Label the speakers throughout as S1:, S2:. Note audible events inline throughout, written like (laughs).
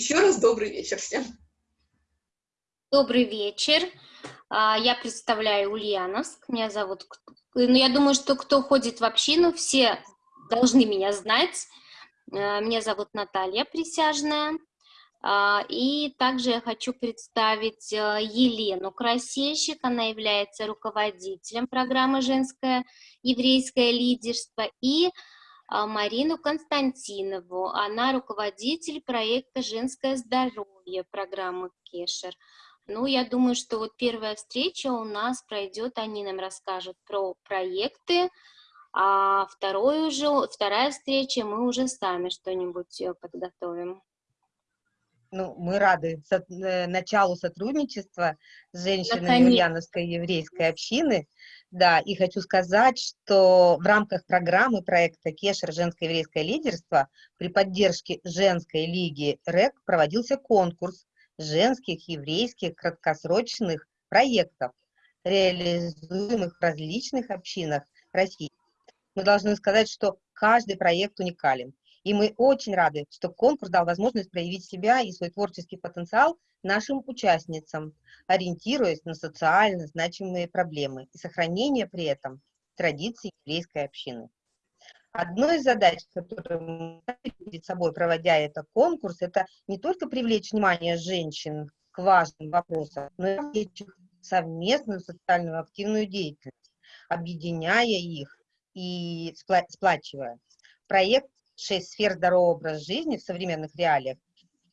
S1: Еще раз добрый вечер всем.
S2: Добрый вечер. А, я представляю Ульяновск. Меня зовут... Ну, я думаю, что кто ходит в общину, все должны меня знать. Э, меня зовут Наталья Присяжная. А, и также я хочу представить э, Елену Красильщик. Она является руководителем программы «Женское еврейское лидерство». И Марину Константинову. Она руководитель проекта «Женское здоровье» программы «Кешер». Ну, я думаю, что вот первая встреча у нас пройдет, они нам расскажут про проекты, а вторую уже, вторая встреча мы уже сами что-нибудь э, подготовим.
S3: Ну, мы рады со, э, началу сотрудничества с женщинами Ульяновской еврейской общины. Да, и хочу сказать, что в рамках программы проекта «Кешер. Женское еврейское лидерство» при поддержке женской лиги РЭК проводился конкурс женских еврейских краткосрочных проектов, реализуемых в различных общинах России. Мы должны сказать, что каждый проект уникален. И мы очень рады, что конкурс дал возможность проявить себя и свой творческий потенциал нашим участницам, ориентируясь на социально значимые проблемы и сохранение при этом традиций еврейской общины. Одной из задач, которую мы перед собой, проводя этот конкурс, это не только привлечь внимание женщин к важным вопросам, но и привлечь совместную социальную активную деятельность, объединяя их и сплачивая. Проект «Шесть сфер здорового образа жизни» в современных реалиях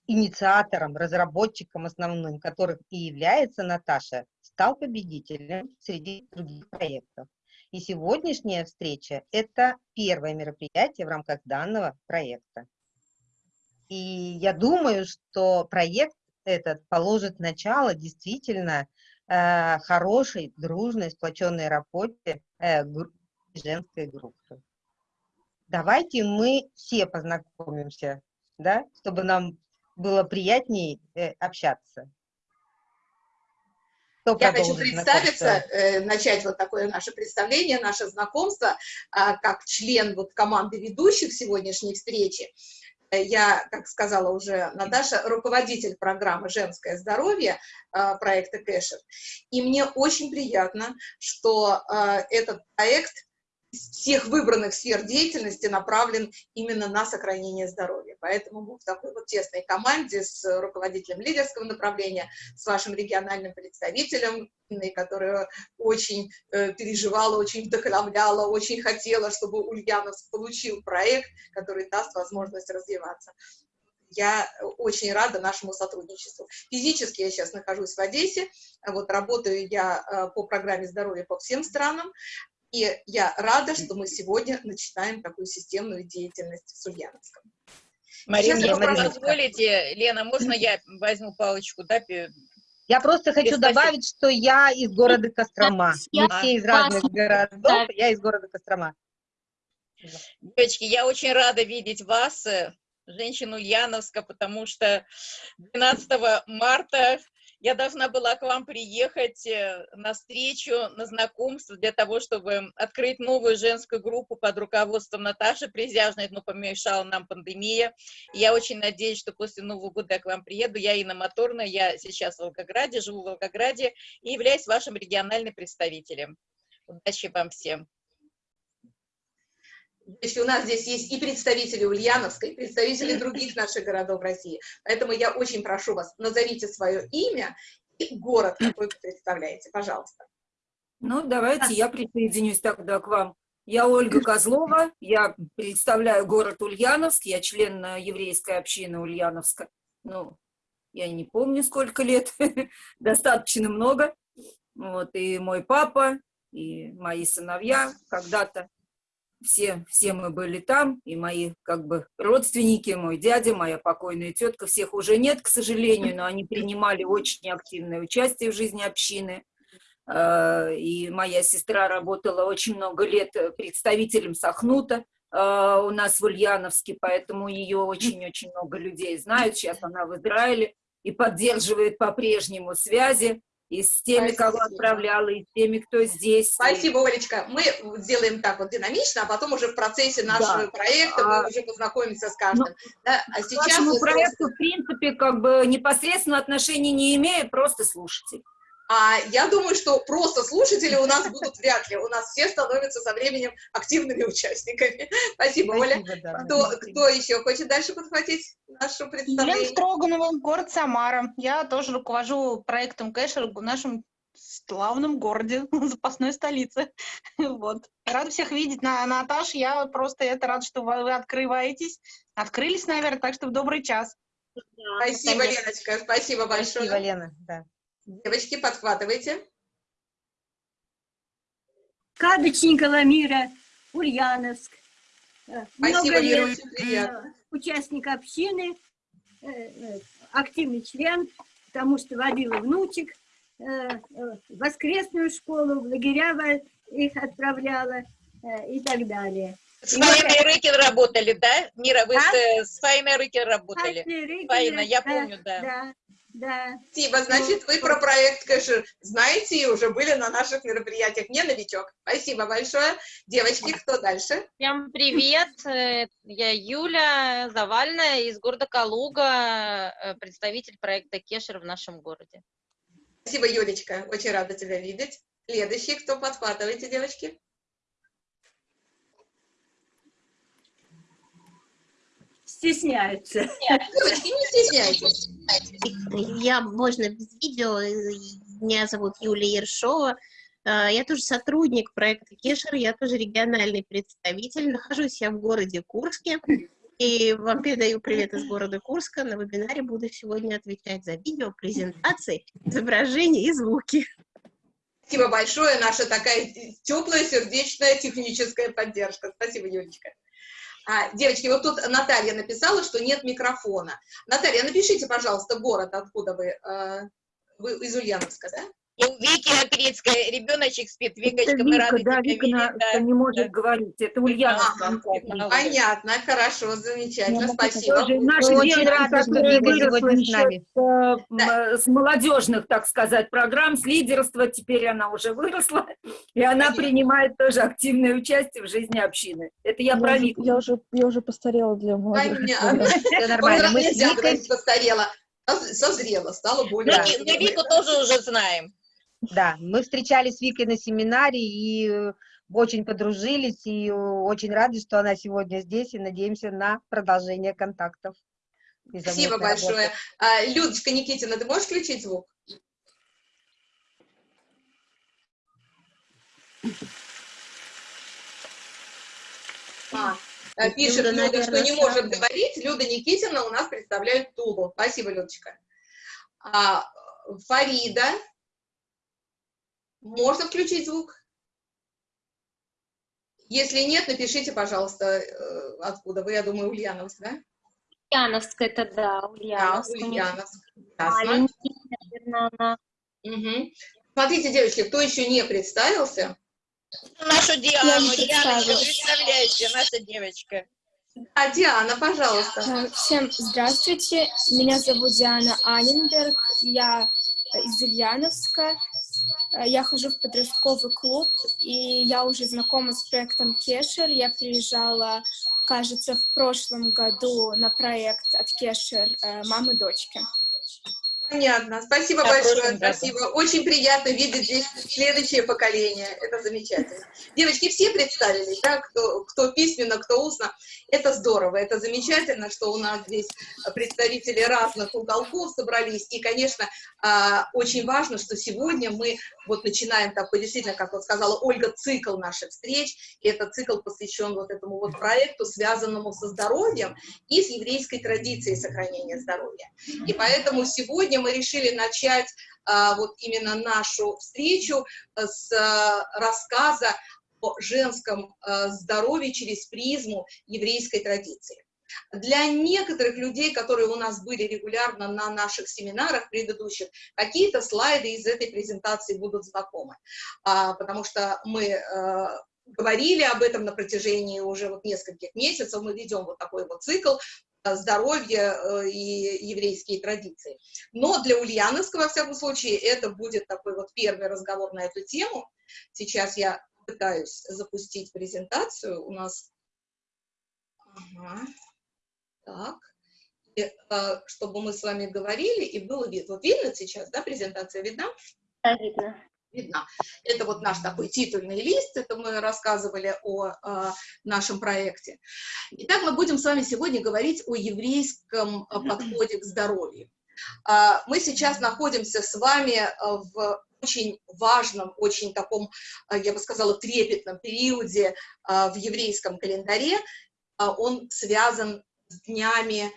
S3: инициатором, разработчиком основным, которых и является Наташа, стал победителем среди других проектов. И сегодняшняя встреча – это первое мероприятие в рамках данного проекта. И я думаю, что проект этот положит начало действительно э, хорошей, дружной, сплоченной работе э, женской группы. Давайте мы все познакомимся, да, чтобы нам было приятнее э, общаться.
S1: Кто Я хочу представиться, э, начать вот такое наше представление, наше знакомство, э, как член вот команды ведущих сегодняшней встречи. Э, я, как сказала уже Наташа, руководитель программы «Женское здоровье» э, проекта Кэшер. И мне очень приятно, что э, этот проект всех выбранных сфер деятельности направлен именно на сохранение здоровья. Поэтому мы в такой вот тесной команде с руководителем лидерского направления, с вашим региональным представителем, которая очень э, переживала, очень вдохновляла, очень хотела, чтобы Ульяновск получил проект, который даст возможность развиваться я очень рада нашему сотрудничеству. Физически я сейчас нахожусь в Одессе, вот работаю я э, по программе здоровья по всем странам, и я рада, что мы сегодня начинаем такую системную деятельность в Ульяновском.
S4: Марина, если позволите, Лена, можно я возьму палочку, да,
S3: я просто хочу добавить, что я из города Кострома. Мы все из разных городов, я из города Кострома.
S4: Девочки, я очень рада видеть вас, э, женщину Ульяновска, потому что 12 марта я должна была к вам приехать э, на встречу, на знакомство для того, чтобы открыть новую женскую группу под руководством Наташи Призяжной, но помешала нам пандемия. Я очень надеюсь, что после Нового года я к вам приеду. Я Инна Моторная, я сейчас в Волгограде, живу в Волгограде и являюсь вашим региональным представителем. Удачи вам всем!
S1: Значит, у нас здесь есть и представители Ульяновска, и представители других наших городов России. Поэтому я очень прошу вас, назовите свое имя и город, какой вы представляете, пожалуйста.
S5: Ну, давайте я присоединюсь тогда к вам. Я Ольга Козлова, я представляю город Ульяновск, я член еврейской общины Ульяновска. Ну, я не помню, сколько лет, (laughs) достаточно много. Вот, и мой папа, и мои сыновья когда-то все, все мы были там, и мои как бы родственники, мой дядя, моя покойная тетка, всех уже нет, к сожалению, но они принимали очень активное участие в жизни общины. А, и моя сестра работала очень много лет представителем Сахнута а, у нас в Ульяновске, поэтому ее очень-очень много людей знают. Сейчас она в Израиле и поддерживает по-прежнему связи и с теми,
S1: Спасибо.
S5: кого отправляла, и с теми, кто здесь.
S1: Спасибо, Олечка. Мы сделаем так вот динамично, а потом уже в процессе нашего
S5: Да.
S1: проекта мы
S5: А,
S1: уже познакомимся с каждым. Да? А
S5: К
S1: сейчас
S5: вашему
S1: вот,
S5: проекту, в принципе, как бы непосредственно отношения не имею, просто слушатель.
S1: А я думаю, что просто слушатели у нас будут вряд ли. У нас все становятся со временем активными участниками. Спасибо, Оля.
S3: Спасибо, да.
S1: Кто, кто еще хочет дальше подхватить
S6: Елена
S1: представление?
S6: Строганова, город Самара. Я тоже руковожу проектом Кэшер в нашем славном городе, (laughs) запасной столице. (laughs) Вот. Рада всех видеть. На, Наташ, я просто это рада, что вы, открываетесь. Открылись, наверное, так что в добрый час.
S1: Спасибо,
S2: Конечно.
S1: Леночка, спасибо большое.
S3: Спасибо, Лена, да.
S1: Девочки, подхватывайте.
S7: Кадочникова Мира, Ульяновск. Э,
S1: Спасибо,
S7: Много лет
S1: приятно.
S7: э, участник общины, э, активный член, потому что водила внучек в воскресную школу, в лагеря их отправляла и так далее.
S4: С Фаиной Рыкин работали, да? Мира, вы
S7: А?
S4: с, Фаиной Рыкин работали? Фаина, я помню, да.
S7: Да, да.
S1: Спасибо, значит, вы про проект Кэшер знаете и уже были на наших мероприятиях. Не новичок. Спасибо большое. Девочки, кто дальше?
S8: Всем привет, (laughs) я Юля Завальная из города Калуга, э, представитель проекта Кешер в нашем городе.
S1: Спасибо, Юлечка. Очень рада тебя видеть. Следующий, кто подхватываете, девочки?
S7: Стесняются.
S1: Девочки, не стесняйтесь.
S9: Я, можно без видео, меня зовут Юлия Ершова, Э, я тоже сотрудник проекта Кешер, я тоже региональный представитель, нахожусь я в городе Курске, и вам передаю привет из города Курска, на вебинаре буду сегодня отвечать за видео, презентации, изображения и звуки.
S1: Спасибо большое, наша такая теплая, сердечная техническая поддержка. Спасибо, Юлечка. А, девочки, вот тут Наталья написала, что нет микрофона. Наталья, напишите, пожалуйста, город, откуда вы. э, Вы из Ульяновска, да?
S4: И у Вики Акрицкой ребеночек спит. Викочка,
S5: это
S4: мы
S5: Вика,
S4: рады
S5: да,
S4: тебя
S5: Вика на-
S4: видеть. да.
S5: не может
S4: да.
S5: говорить. Это.
S1: Ага,
S5: конкретно.
S1: Понятно, хорошо, замечательно, спасибо.
S5: Тоже наша
S3: Мы очень рады, что Вика
S5: выросла
S3: сегодня с нами.
S5: с, э, м, э, с молодежных, так сказать, программ, с лидерства, теперь она уже выросла, (laughs) и она
S1: Понятно.
S5: принимает тоже активное участие в жизни общины. Это я про
S10: Я уже,
S5: Вику.
S10: я уже, я уже постарела для молодежи.
S1: Понятно.
S3: Все нормально. Мы с Викой,
S1: постарела. Соз- Созрела, стала более...
S4: Мы, Ви- мы Вику тоже уже знаем.
S3: Да, мы встречались с Викой на семинаре и э, очень подружились, и э, очень рады, что она сегодня здесь, и надеемся на продолжение контактов.
S1: Спасибо
S3: работы.
S1: большое. А, Людочка Никитина, ты можешь включить звук? А, э, пишет
S9: Люда,
S1: Люда, что не может
S9: сразу.
S1: говорить. Люда Никитина у нас представляет Тулу. Спасибо, Людочка. А, Фарида. Можно включить звук? Если нет, напишите, пожалуйста, э, откуда вы. Я думаю, Ульяновск, да?
S2: Ульяновск это да,
S1: Да,
S2: Ульяновск. них
S1: Ульяновск. Ясно.
S2: Маленький, наверное, она.
S1: Мгм. Смотрите, девочки, кто еще не представился?
S4: Нашу Диану.
S7: не
S4: Дианочка,
S7: представилась.
S4: представляете, наша девочка.
S1: А, Диана, пожалуйста.
S11: Э, Всем здравствуйте, меня зовут Диана Аненберг, я из Ульяновска, я хожу в подростковый клуб, и я уже знакома с проектом Кешер, я приезжала, кажется, в прошлом году на проект от Кешер э, «Мамы дочки».
S1: Понятно. Спасибо
S4: Да,
S1: большое,
S4: прошлом году.
S1: спасибо. Очень приятно видеть здесь следующее поколение. Это замечательно. Девочки, все представились, да, кто, кто письменно, кто устно. Это здорово, это замечательно, что у нас здесь представители разных уголков собрались. И, конечно, а, очень важно, что сегодня мы вот начинаем такой, действительно, как вот сказала Ольга, цикл наших встреч. И этот цикл посвящен вот этому вот проекту, связанному со здоровьем и с еврейской традицией сохранения здоровья. И поэтому сегодня мы решили начать а, вот именно нашу встречу э, с а, рассказа о женском а, здоровье через призму еврейской традиции. Для некоторых людей, которые у нас были регулярно на наших семинарах предыдущих, какие-то слайды из этой презентации будут знакомы, А, потому что мы э, говорили об этом на протяжении уже вот нескольких месяцев, мы ведем вот такой вот цикл, здоровье и еврейские традиции. Но для Ульяновска, во всяком случае, это будет такой вот первый разговор на эту тему. Сейчас я пытаюсь запустить презентацию. У нас... Ага. Так. И, чтобы мы с вами говорили, и было видно. Вот видно сейчас, да, презентация видна?
S2: Да, видно
S1: видна. Это вот наш такой титульный лист, это мы рассказывали о, о нашем проекте. Итак, мы будем с вами сегодня говорить о еврейском подходе к здоровью. А, мы сейчас находимся с вами в очень важном, очень таком, я бы сказала, трепетном периоде в еврейском календаре. Он связан с днями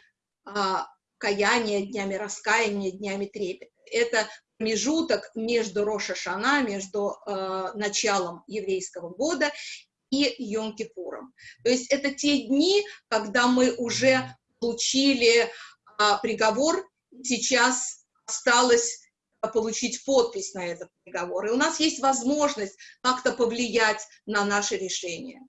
S1: каяния, днями раскаяния, днями трепета. Это промежуток между Роша Шана, между э, началом еврейского года и Йом-Кипуром. То есть это те дни, когда мы уже получили э, приговор, сейчас осталось получить подпись на этот приговор. И у нас есть возможность как-то повлиять на наше решение.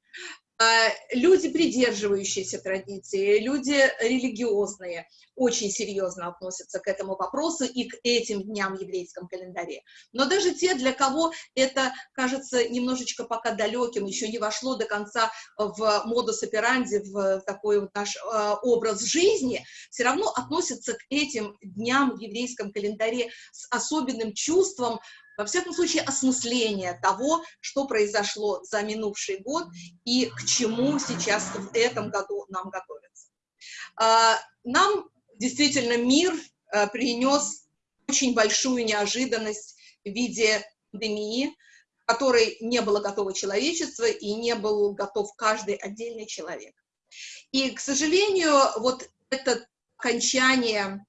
S1: А, люди, придерживающиеся традиции, люди религиозные, очень серьезно относятся к этому вопросу и к этим дням в еврейском календаре. Но даже те, для кого это кажется немножечко пока далеким, еще не вошло до конца в модус операнди, в такой вот наш э, образ жизни, все равно относятся к этим дням в еврейском календаре с особенным чувством во всяком случае, осмысление того, что произошло за минувший год и к чему сейчас в этом году нам готовиться. А, нам действительно мир а, принес очень большую неожиданность в виде пандемии, которой не было готово человечество и не был готов каждый отдельный человек. И, к сожалению, вот это окончание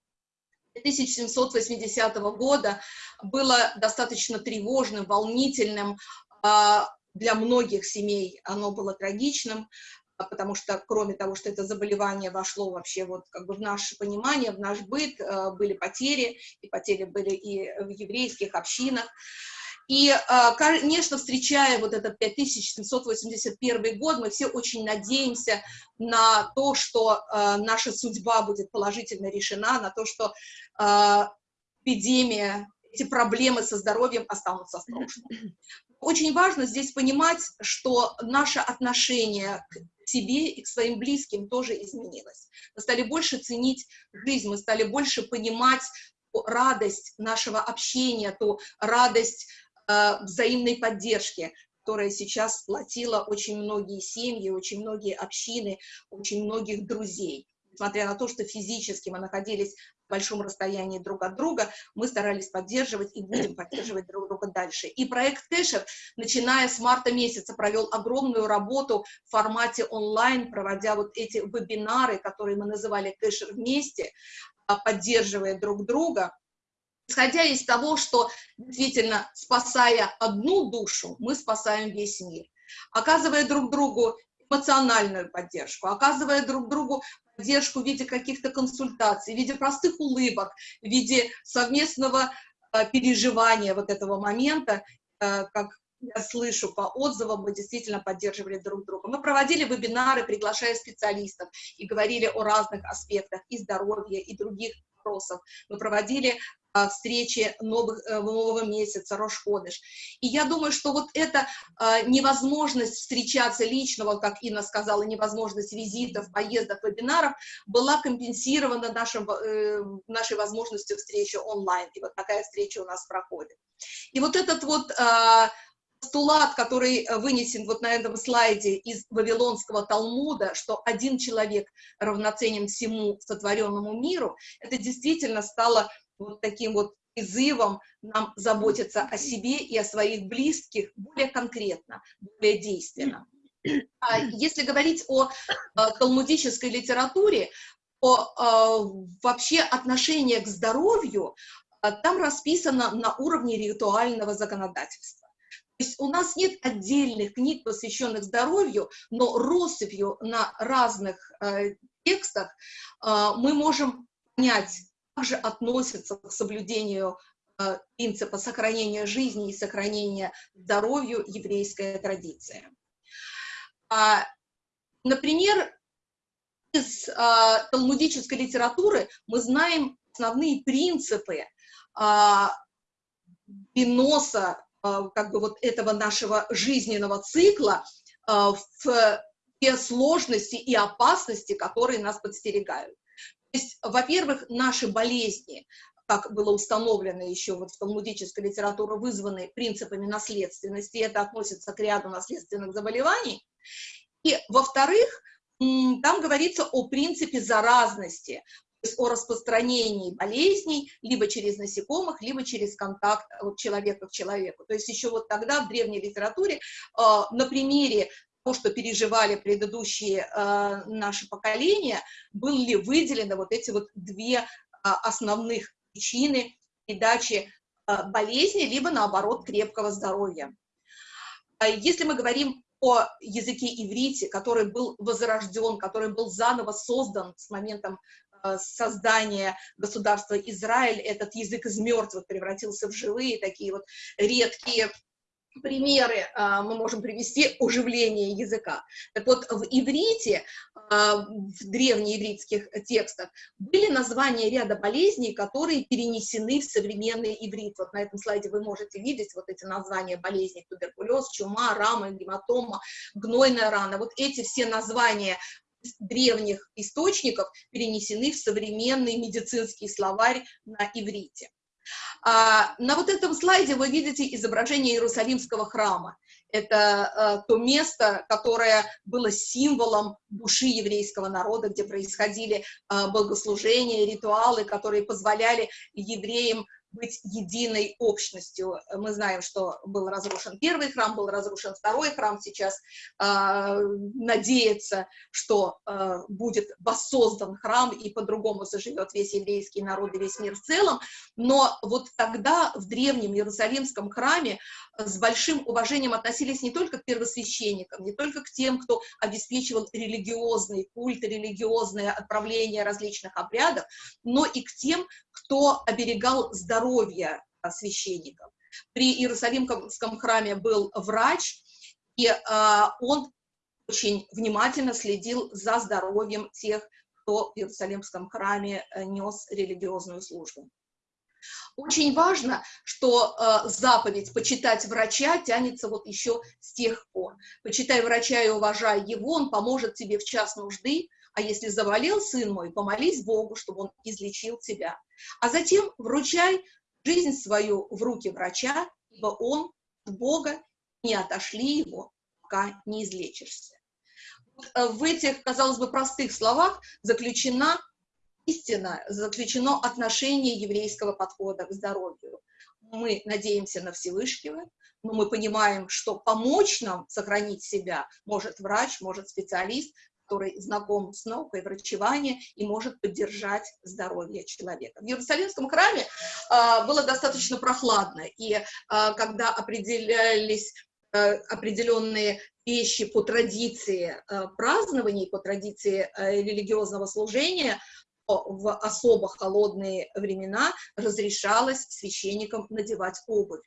S1: 1780 года было достаточно тревожным, волнительным, а, для многих семей оно было трагичным, а, потому что, кроме того, что это заболевание вошло вообще вот как бы в наше понимание, в наш быт, а, были потери, и потери были и в еврейских общинах. И, конечно, встречая вот этот 5781 год, мы все очень надеемся на то, что наша судьба будет положительно решена, на то, что эпидемия, эти проблемы со здоровьем останутся в прошлом. Очень важно здесь понимать, что наше отношение к себе и к своим близким тоже изменилось. Мы стали больше ценить жизнь, мы стали больше понимать радость нашего общения, ту радость Э, взаимной поддержки, которая сейчас сплотила очень многие семьи, очень многие общины, очень многих друзей. Несмотря на то, что физически мы находились в большом расстоянии друг от друга, мы старались поддерживать и будем поддерживать друг друга дальше. И проект Кэшер, начиная с марта месяца, провел огромную работу в формате онлайн, проводя вот эти вебинары, которые мы называли Кэшер вместе, а, поддерживая друг друга исходя из того, что действительно, спасая одну душу, мы спасаем весь мир. Оказывая друг другу эмоциональную поддержку, оказывая друг другу поддержку в виде каких-то консультаций, в виде простых улыбок, в виде совместного э, переживания вот этого момента, э, как я слышу по отзывам, мы действительно поддерживали друг друга. Мы проводили вебинары, приглашая специалистов, и говорили о разных аспектах и здоровья, и других вопросов. Мы проводили встречи новых, э, нового месяца, Рошходыш. И я думаю, что вот эта а, невозможность встречаться лично, вот как Инна сказала, невозможность визитов, поездок, вебинаров, была компенсирована нашим, э, нашей возможностью встречи онлайн. И вот такая встреча у нас проходит. И вот этот вот постулат, который вынесен вот на этом слайде из Вавилонского Талмуда, что один человек равноценен всему сотворенному миру, это действительно стало вот таким вот призывом нам заботиться о себе и о своих близких более конкретно, более действенно. А если говорить о, э, талмудической литературе, то э, вообще отношение к здоровью там расписано на уровне ритуального законодательства. То есть у нас нет отдельных книг, посвященных здоровью, но россыпью на разных э, текстах э, мы можем понять, также относятся к соблюдению э, принципа сохранения жизни и сохранения здоровью еврейская традиция. А, например, из э, талмудической литературы мы знаем основные принципы э, переноса э, как бы вот этого нашего жизненного цикла в те сложности и опасности, которые нас подстерегают. Есть, во-первых, наши болезни, как было установлено еще вот в талмудической литературе, вызваны принципами наследственности, это относится к ряду наследственных заболеваний. И, во-вторых, там говорится о принципе заразности, то есть о распространении болезней либо через насекомых, либо через контакт человека к человеку. То есть еще вот тогда в древней литературе а, на примере что переживали предыдущие э, наши поколения, были выделены вот эти вот две э, основных причины передачи э, болезни, либо наоборот крепкого здоровья. Если мы говорим о языке иврите, который был возрожден, который был заново создан с моментом создания государства Израиль, этот язык из мертвых превратился в живые, такие вот редкие примеры а, мы можем привести оживление языка. Так вот, в иврите, а, в древнеивритских текстах, были названия ряда болезней, которые перенесены в современный иврит. Вот на этом слайде вы можете видеть вот эти названия болезней, туберкулез, чума, рама, гематома, гнойная рана. Вот эти все названия древних источников перенесены в современный медицинский словарь на иврите. А, на вот этом слайде вы видите изображение Иерусалимского храма. Это а, то место, которое было символом души еврейского народа, где происходили а, богослужения, ритуалы, которые позволяли евреям быть единой общностью. Мы знаем, что был разрушен первый храм, был разрушен второй храм, сейчас э, надеется, что э, будет воссоздан храм и по-другому заживет весь еврейский народ и весь мир в целом. Но вот тогда в древнем Иерусалимском храме с большим уважением относились не только к первосвященникам, не только к тем, кто обеспечивал религиозный культ, религиозное отправление различных обрядов, но и к тем, кто оберегал здоровье священников. При Иерусалимском храме был врач, и а, он очень внимательно следил за здоровьем тех, кто в Иерусалимском храме э, нес религиозную службу. Очень важно, что э, заповедь «почитать врача» тянется вот еще с тех пор. «Почитай врача и уважай его, он поможет тебе в час нужды, а если заболел сын мой, помолись Богу, чтобы он излечил тебя. А затем вручай жизнь свою в руки врача, ибо он от Бога, не отошли его, пока не излечишься». Э, в этих, казалось бы, простых словах заключена истина, заключено отношение еврейского подхода к здоровью. Мы надеемся на Всевышнего, но мы понимаем, что помочь нам сохранить себя может врач, может специалист, который знаком с наукой врачевания и может поддержать здоровье человека. В Иерусалимском храме э, было достаточно прохладно, и э, когда определялись э, определенные вещи по традиции э, празднований, по традиции э, религиозного служения, в особо холодные времена разрешалось священникам надевать обувь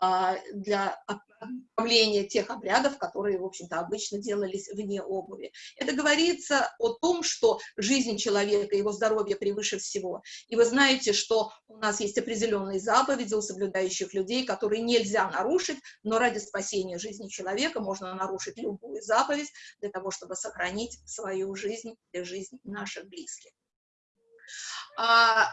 S1: а, для отправления тех обрядов, которые, в общем-то, обычно делались вне обуви. Это говорится о том, что жизнь человека, его здоровье превыше всего. И вы знаете, что у нас есть определенные заповеди у соблюдающих людей, которые нельзя нарушить, но ради спасения жизни человека можно нарушить любую заповедь для того, чтобы сохранить свою жизнь и жизнь наших близких. А,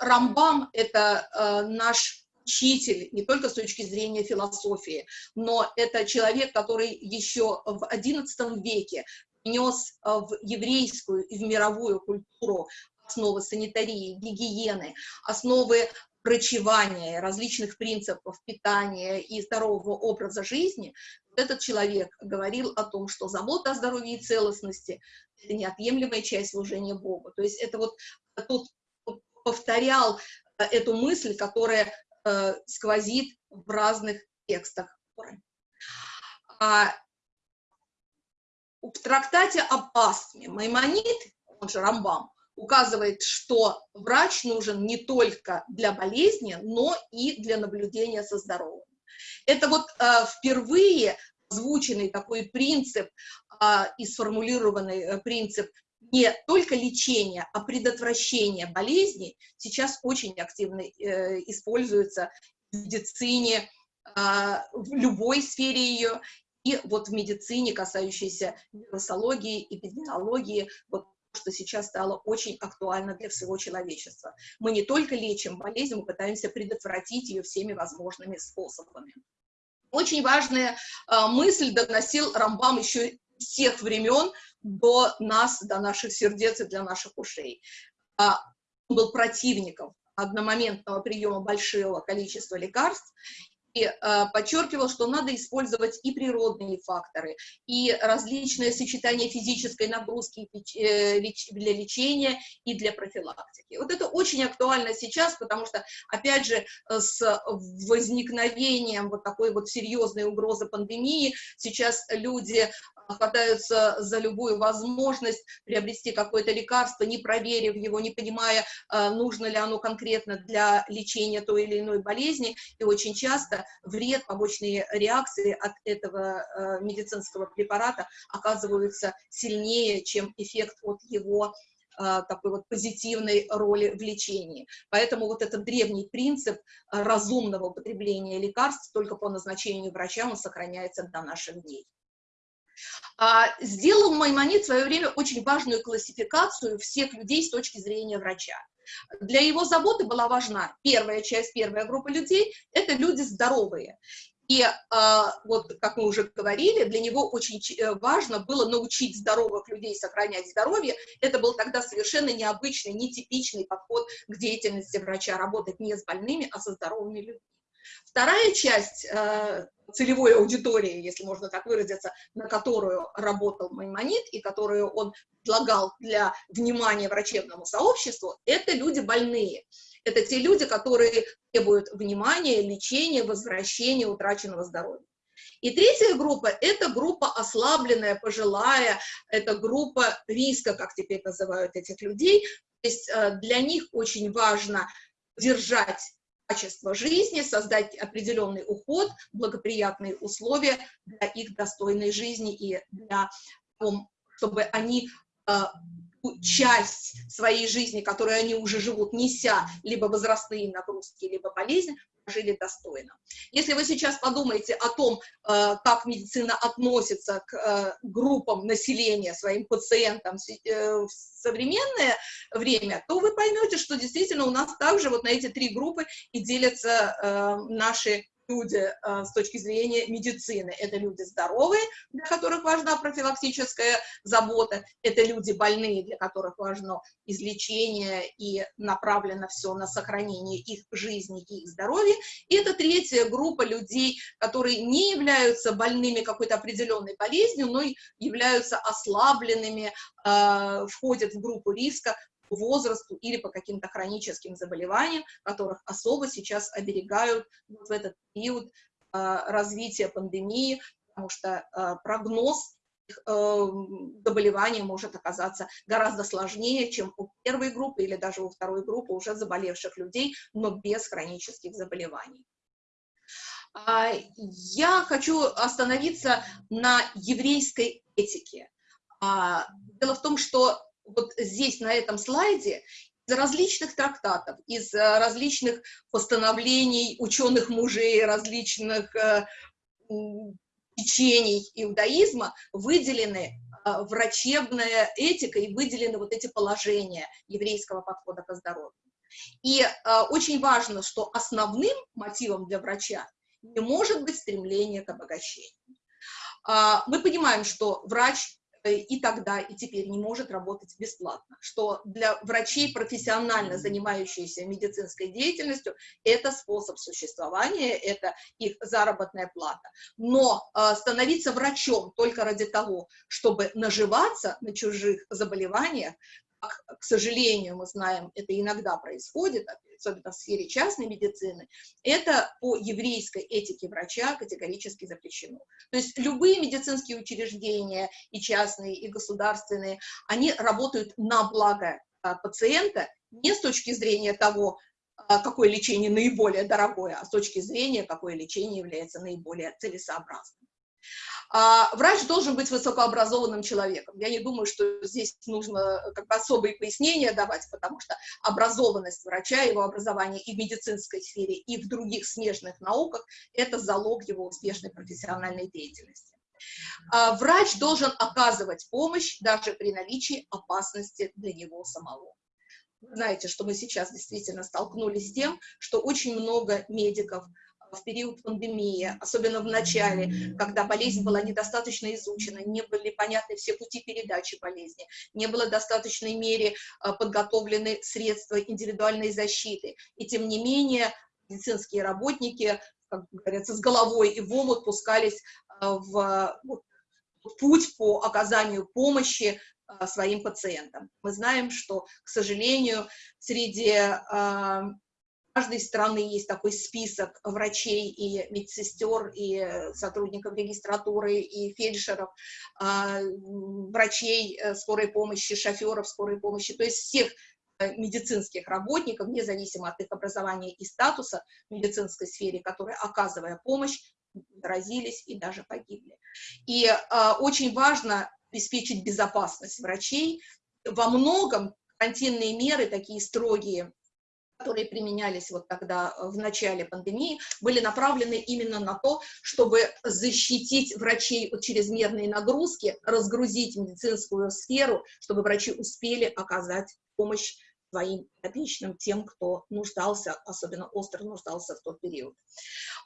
S1: Рамбам – это а, наш учитель, не только с точки зрения философии, но это человек, который еще в XI веке внес а, в еврейскую и в мировую культуру основы санитарии, гигиены, основы врачевания, различных принципов питания и здорового образа жизни, этот человек говорил о том, что забота о здоровье и целостности – это неотъемлемая часть служения Богу. То есть это вот тот повторял э, эту мысль, которая э, сквозит в разных текстах. А, в трактате об астме Маймонид, он же Рамбам, указывает, что врач нужен не только для болезни, но и для наблюдения со здоровьем. Это вот э, впервые озвученный такой принцип э, и сформулированный э, принцип не только лечение, а предотвращение болезней сейчас очень активно э, используется в медицине, а, в любой сфере ее, и вот в медицине, касающейся вирусологии, эпидемиологии, вот что сейчас стало очень актуально для всего человечества. Мы не только лечим болезнь, мы пытаемся предотвратить ее всеми возможными способами. Очень важная э, мысль доносил Рамбам еще с тех времен до нас, до наших сердец и для наших ушей. А, он был противником одномоментного приема большого количества лекарств подчеркивал, что надо использовать и природные факторы, и различные сочетания физической нагрузки э, для лечения и для профилактики. Вот это очень актуально сейчас, потому что, опять же, с возникновением вот такой вот серьезной угрозы пандемии сейчас люди хватаются за любую возможность приобрести какое-то лекарство, не проверив его, не понимая, э, нужно ли оно конкретно для лечения той или иной болезни, и очень часто вред, побочные реакции от этого э, медицинского препарата оказываются сильнее, чем эффект от его э, такой вот позитивной роли в лечении. Поэтому вот этот древний принцип разумного употребления лекарств только по назначению врача он сохраняется до наших дней. А, сделал Маймонид в свое время очень важную классификацию всех людей с точки зрения врача. Для его заботы была важна первая часть, первая группа людей – это люди здоровые. И э, вот, как мы уже говорили, для него очень э, важно было научить здоровых людей сохранять здоровье. Это был тогда совершенно необычный, нетипичный подход к деятельности врача, работать не с больными, а со здоровыми людьми. Вторая часть э, целевой аудитории, если можно так выразиться, на которую работал Маймонит и которую он предлагал для внимания врачебному сообществу, это люди больные. Это те люди, которые требуют внимания, лечения, возвращения утраченного здоровья. И третья группа – это группа ослабленная, пожилая, это группа риска, как теперь называют этих людей. То есть э, для них очень важно держать качество жизни, создать определенный уход, благоприятные условия для их достойной жизни и для того, чтобы они э, часть своей жизни, которую они уже живут, неся либо возрастные нагрузки, либо болезнь, жили достойно. Если вы сейчас подумаете о том, э, как медицина относится к э, группам населения, своим пациентам э, в современное время, то вы поймете, что действительно у нас также вот на эти три группы и делятся наши люди э, с точки зрения медицины. Это люди здоровые, для которых важна профилактическая забота, это люди больные, для которых важно излечение и направлено все на сохранение их жизни и их здоровья. И это третья группа людей, которые не являются больными какой-то определенной болезнью, но являются ослабленными, э, входят в группу риска возрасту или по каким-то хроническим заболеваниям, которых особо сейчас оберегают в этот период э, развития пандемии, потому что э, прогноз э, заболевания может оказаться гораздо сложнее, чем у первой группы или даже у второй группы уже заболевших людей, но без хронических заболеваний. А, я хочу остановиться на еврейской этике. А, дело в том, что вот здесь, на этом слайде, из различных трактатов, из э, различных постановлений ученых мужей, различных э, течений иудаизма выделены э, врачебная этика и выделены вот эти положения еврейского подхода к здоровью. И э, очень важно, что основным мотивом для врача не может быть стремление к обогащению. Э, мы понимаем, что врач и тогда, и теперь не может работать бесплатно, что для врачей, профессионально занимающихся медицинской деятельностью, это способ существования, это их заработная плата. Но э, становиться врачом только ради того, чтобы наживаться на чужих заболеваниях, к сожалению, мы знаем, это иногда происходит, особенно в сфере частной медицины, это по еврейской этике врача категорически запрещено. То есть любые медицинские учреждения, и частные, и государственные, они работают на благо а, пациента не с точки зрения того, а, какое лечение наиболее дорогое, а с точки зрения, какое лечение является наиболее целесообразным. А, врач должен быть высокообразованным человеком. Я не думаю, что здесь нужно как бы особые пояснения давать, потому что образованность врача, его образование и в медицинской сфере, и в других смежных науках – это залог его успешной профессиональной деятельности. А, врач должен оказывать помощь даже при наличии опасности для него самого. Знаете, что мы сейчас действительно столкнулись с тем, что очень много медиков в период пандемии, особенно в начале, когда болезнь была недостаточно изучена, не были понятны все пути передачи болезни, не было в достаточной мере а, подготовлены средства индивидуальной защиты. И тем не менее медицинские работники, как говорится, с головой и в омут пускались а, в, путь по оказанию помощи а, своим пациентам. Мы знаем, что, к сожалению, среди каждой страны есть такой список врачей и медсестер, и сотрудников регистратуры, и фельдшеров, а, врачей э, скорой помощи, шоферов скорой помощи, то есть всех э, медицинских работников, независимо от их образования и статуса в медицинской сфере, которые, оказывая помощь, заразились и даже погибли. И э, очень важно обеспечить безопасность врачей. Во многом карантинные меры, такие строгие, которые применялись вот тогда э, в начале пандемии, были направлены именно на то, чтобы защитить врачей от чрезмерной нагрузки, разгрузить медицинскую сферу, чтобы врачи успели оказать помощь своим подопечным, тем, кто нуждался, особенно остро нуждался в тот период.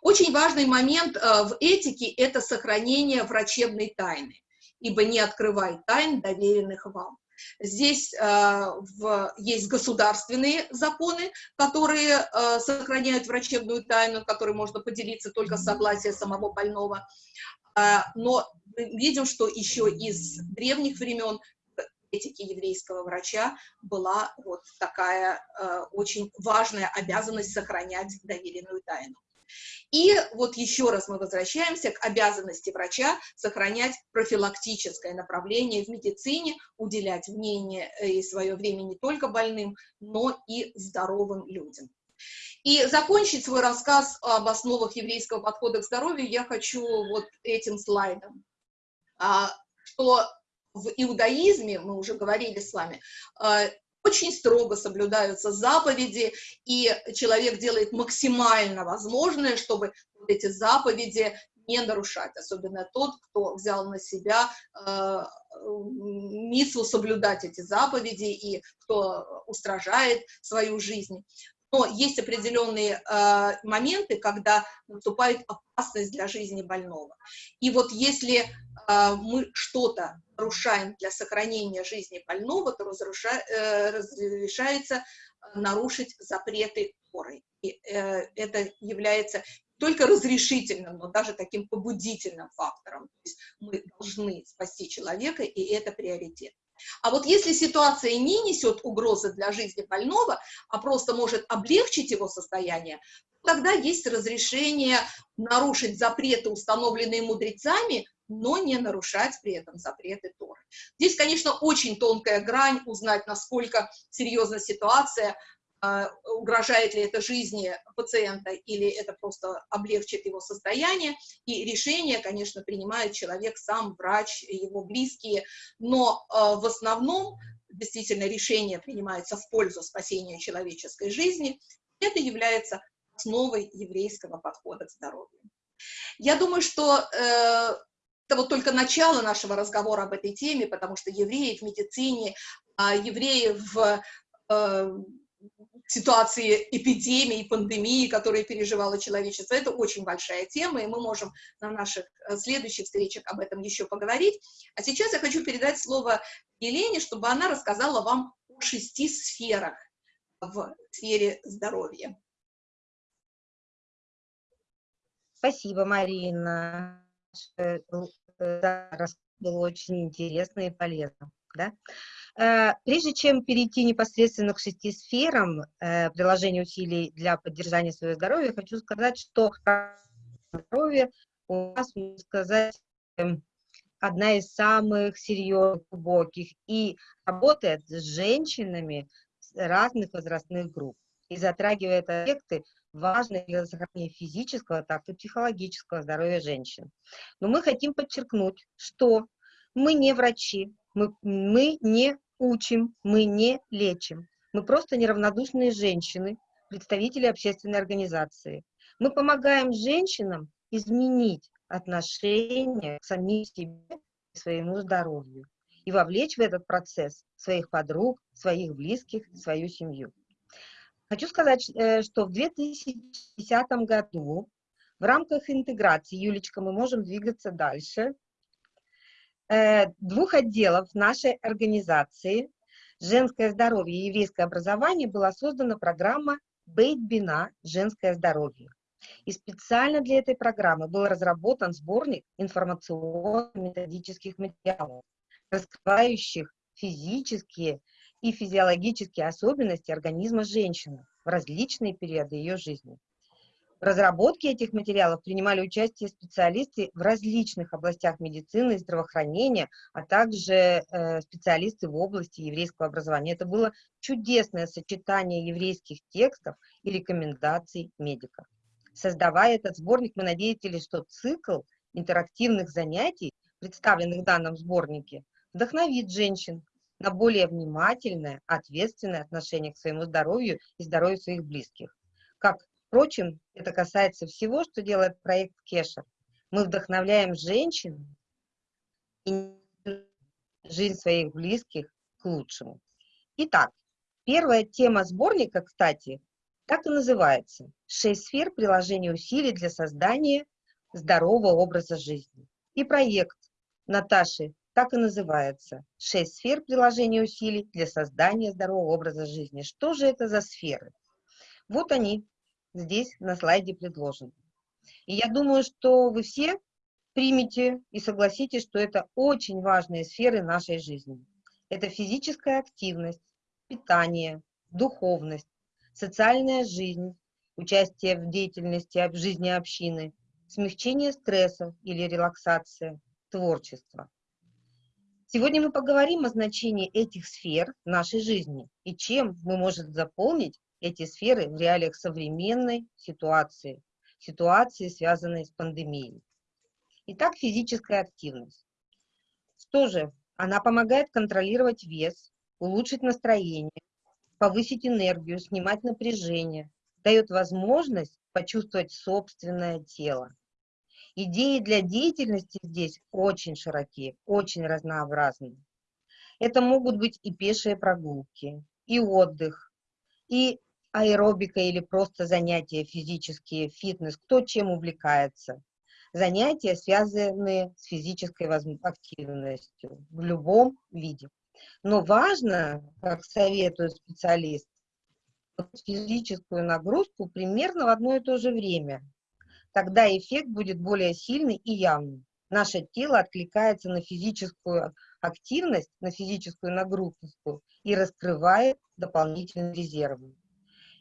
S1: Очень важный момент э, в этике – это сохранение врачебной тайны, ибо не открывай тайн, доверенных вам. Здесь э, в, есть государственные законы, которые э, сохраняют врачебную тайну, которой можно поделиться только с согласия самого больного. Э, но мы видим, что еще из древних времен этики еврейского врача была вот такая э, очень важная обязанность сохранять доверенную тайну. И вот еще раз мы возвращаемся к обязанности врача сохранять профилактическое направление в медицине, уделять мнение э, и свое время не только больным, но и здоровым людям. И закончить свой рассказ об основах еврейского подхода к здоровью я хочу вот этим слайдом. А, что в иудаизме, мы уже говорили с вами, э, очень строго соблюдаются заповеди, и человек делает максимально возможное, чтобы вот эти заповеди не нарушать, особенно тот, кто взял на себя э, миссу соблюдать эти заповеди и кто устражает свою жизнь. Но есть определенные э, моменты, когда наступает опасность для жизни больного. И вот если э, мы что-то нарушаем для сохранения жизни больного, то разруша, э, разрешается нарушить запреты Торы. И э, это является только разрешительным, но даже таким побудительным фактором. То есть мы должны спасти человека, и это приоритет. А вот если ситуация не несет угрозы для жизни больного, а просто может облегчить его состояние, тогда есть разрешение нарушить запреты, установленные мудрецами, но не нарушать при этом запреты Торы. Здесь, конечно, очень тонкая грань, узнать, насколько серьезна ситуация, угрожает ли это жизни пациента или это просто облегчит его состояние. И решение, конечно, принимает человек сам, врач, его близкие, но а, в основном действительно решение принимается в пользу спасения человеческой жизни. Это является основой еврейского подхода к здоровью. Я думаю, что э, это вот только начало нашего разговора об этой теме, потому что евреи в медицине, э, евреи в э, ситуации эпидемии, пандемии, которые переживало человечество. Это очень большая тема, и мы можем на наших э, следующих встречах об этом еще поговорить. А сейчас я хочу передать слово Елене, чтобы она рассказала вам о шести сферах в сфере здоровья.
S3: Спасибо, Марина. Э, было очень интересно и полезно. Да? Э, прежде чем перейти непосредственно к шести сферам э, приложения усилий для поддержания своего здоровья, хочу сказать, что здоровье у нас, можно сказать, эм, одна из самых серьезных, глубоких и работает с женщинами разных возрастных групп и затрагивает аспекты важны для сохранения физического, так и психологического здоровья женщин. Но мы хотим подчеркнуть, что мы не врачи, мы, мы не учим, мы не лечим. Мы просто неравнодушные женщины, представители общественной организации. Мы помогаем женщинам изменить отношение к самим себе и своему здоровью и вовлечь в этот процесс своих подруг, своих близких, свою семью. Хочу сказать, э, что в 2010 году в рамках интеграции, Юлечка, мы можем двигаться дальше, двух отделов нашей организации «Женское здоровье и еврейское образование» была создана программа «Бейт Бина. Женское здоровье». И специально для этой программы был разработан сборник информационно-методических материалов, раскрывающих физические и физиологические особенности организма женщины в различные периоды ее жизни. Разработке этих материалов принимали участие специалисты в различных областях медицины и здравоохранения, а также э, специалисты в области еврейского образования. Это было чудесное сочетание еврейских текстов и рекомендаций медиков. Создавая этот сборник, мы надеялись, что цикл интерактивных занятий, представленных в данном сборнике, вдохновит женщин на более внимательное, ответственное отношение к своему здоровью и здоровью своих близких. Как, впрочем, это касается всего, что делает проект Кешер. Мы вдохновляем женщин и жизнь своих близких к лучшему. Итак, первая тема сборника, кстати, так и называется «Шесть сфер приложения усилий для создания здорового образа жизни». И проект Наташи так и называется «Шесть сфер приложения усилий для создания здорового образа жизни». Что же это за сферы? Вот они здесь на слайде предложены. И я думаю, что вы все примете и согласитесь, что это очень важные сферы нашей жизни. Это физическая активность, питание, духовность, социальная жизнь, участие в деятельности в жизни общины, смягчение стресса или релаксация, творчество. Сегодня мы поговорим о значении этих сфер в нашей жизни и чем мы можем заполнить эти сферы в реалиях современной ситуации, ситуации, связанной с пандемией. Итак, физическая активность. Что же? Она помогает контролировать вес, улучшить настроение, повысить энергию, снимать напряжение, дает возможность почувствовать собственное тело. Идеи для деятельности здесь очень широкие, очень разнообразные. Это могут быть и пешие прогулки, и отдых, и аэробика или просто занятия физические, фитнес, кто чем увлекается. Занятия, связанные с физической активностью в любом виде. Но важно, как советуют специалисты, физическую нагрузку примерно в одно и то же время. Тогда эффект будет более сильный и явный. Наше тело откликается на физическую активность, на физическую нагрузку и раскрывает дополнительные резервы.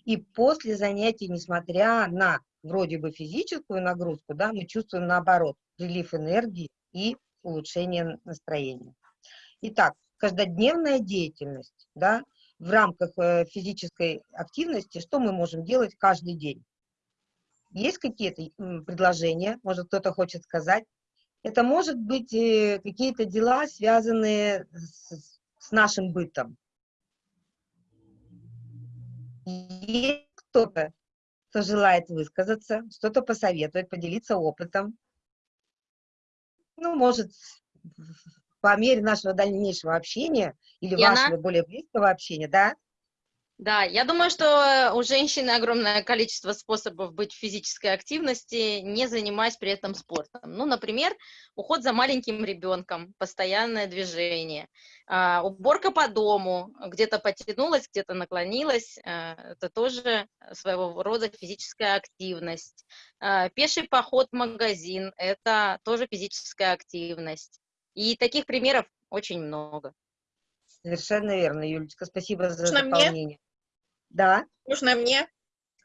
S3: И после занятий, несмотря на вроде бы физическую нагрузку, да, мы чувствуем наоборот прилив энергии и улучшение настроения. Итак, каждодневная деятельность, да, в рамках э, физической активности, что мы можем делать каждый день. Есть какие-то предложения, может кто-то хочет сказать. Это может быть э, какие-то дела, связанные с, с нашим бытом. Есть кто-то, кто желает высказаться, что-то посоветовать, поделиться опытом. Ну, может, по мере нашего дальнейшего общения или
S8: Яна?
S3: вашего более близкого общения, да?
S8: Да, я думаю, что у женщины огромное количество способов быть в физической активности, не занимаясь при этом спортом. Ну, например, уход за маленьким ребенком, постоянное движение, а, уборка по дому, где-то потянулась, где-то наклонилась, а, это тоже своего рода физическая активность. А, пеший поход в магазин, это тоже физическая активность. И таких примеров очень много.
S3: Совершенно верно, Юлечка, спасибо за
S4: Можно
S3: дополнение.
S4: мне?
S3: Да,
S4: Можно мне?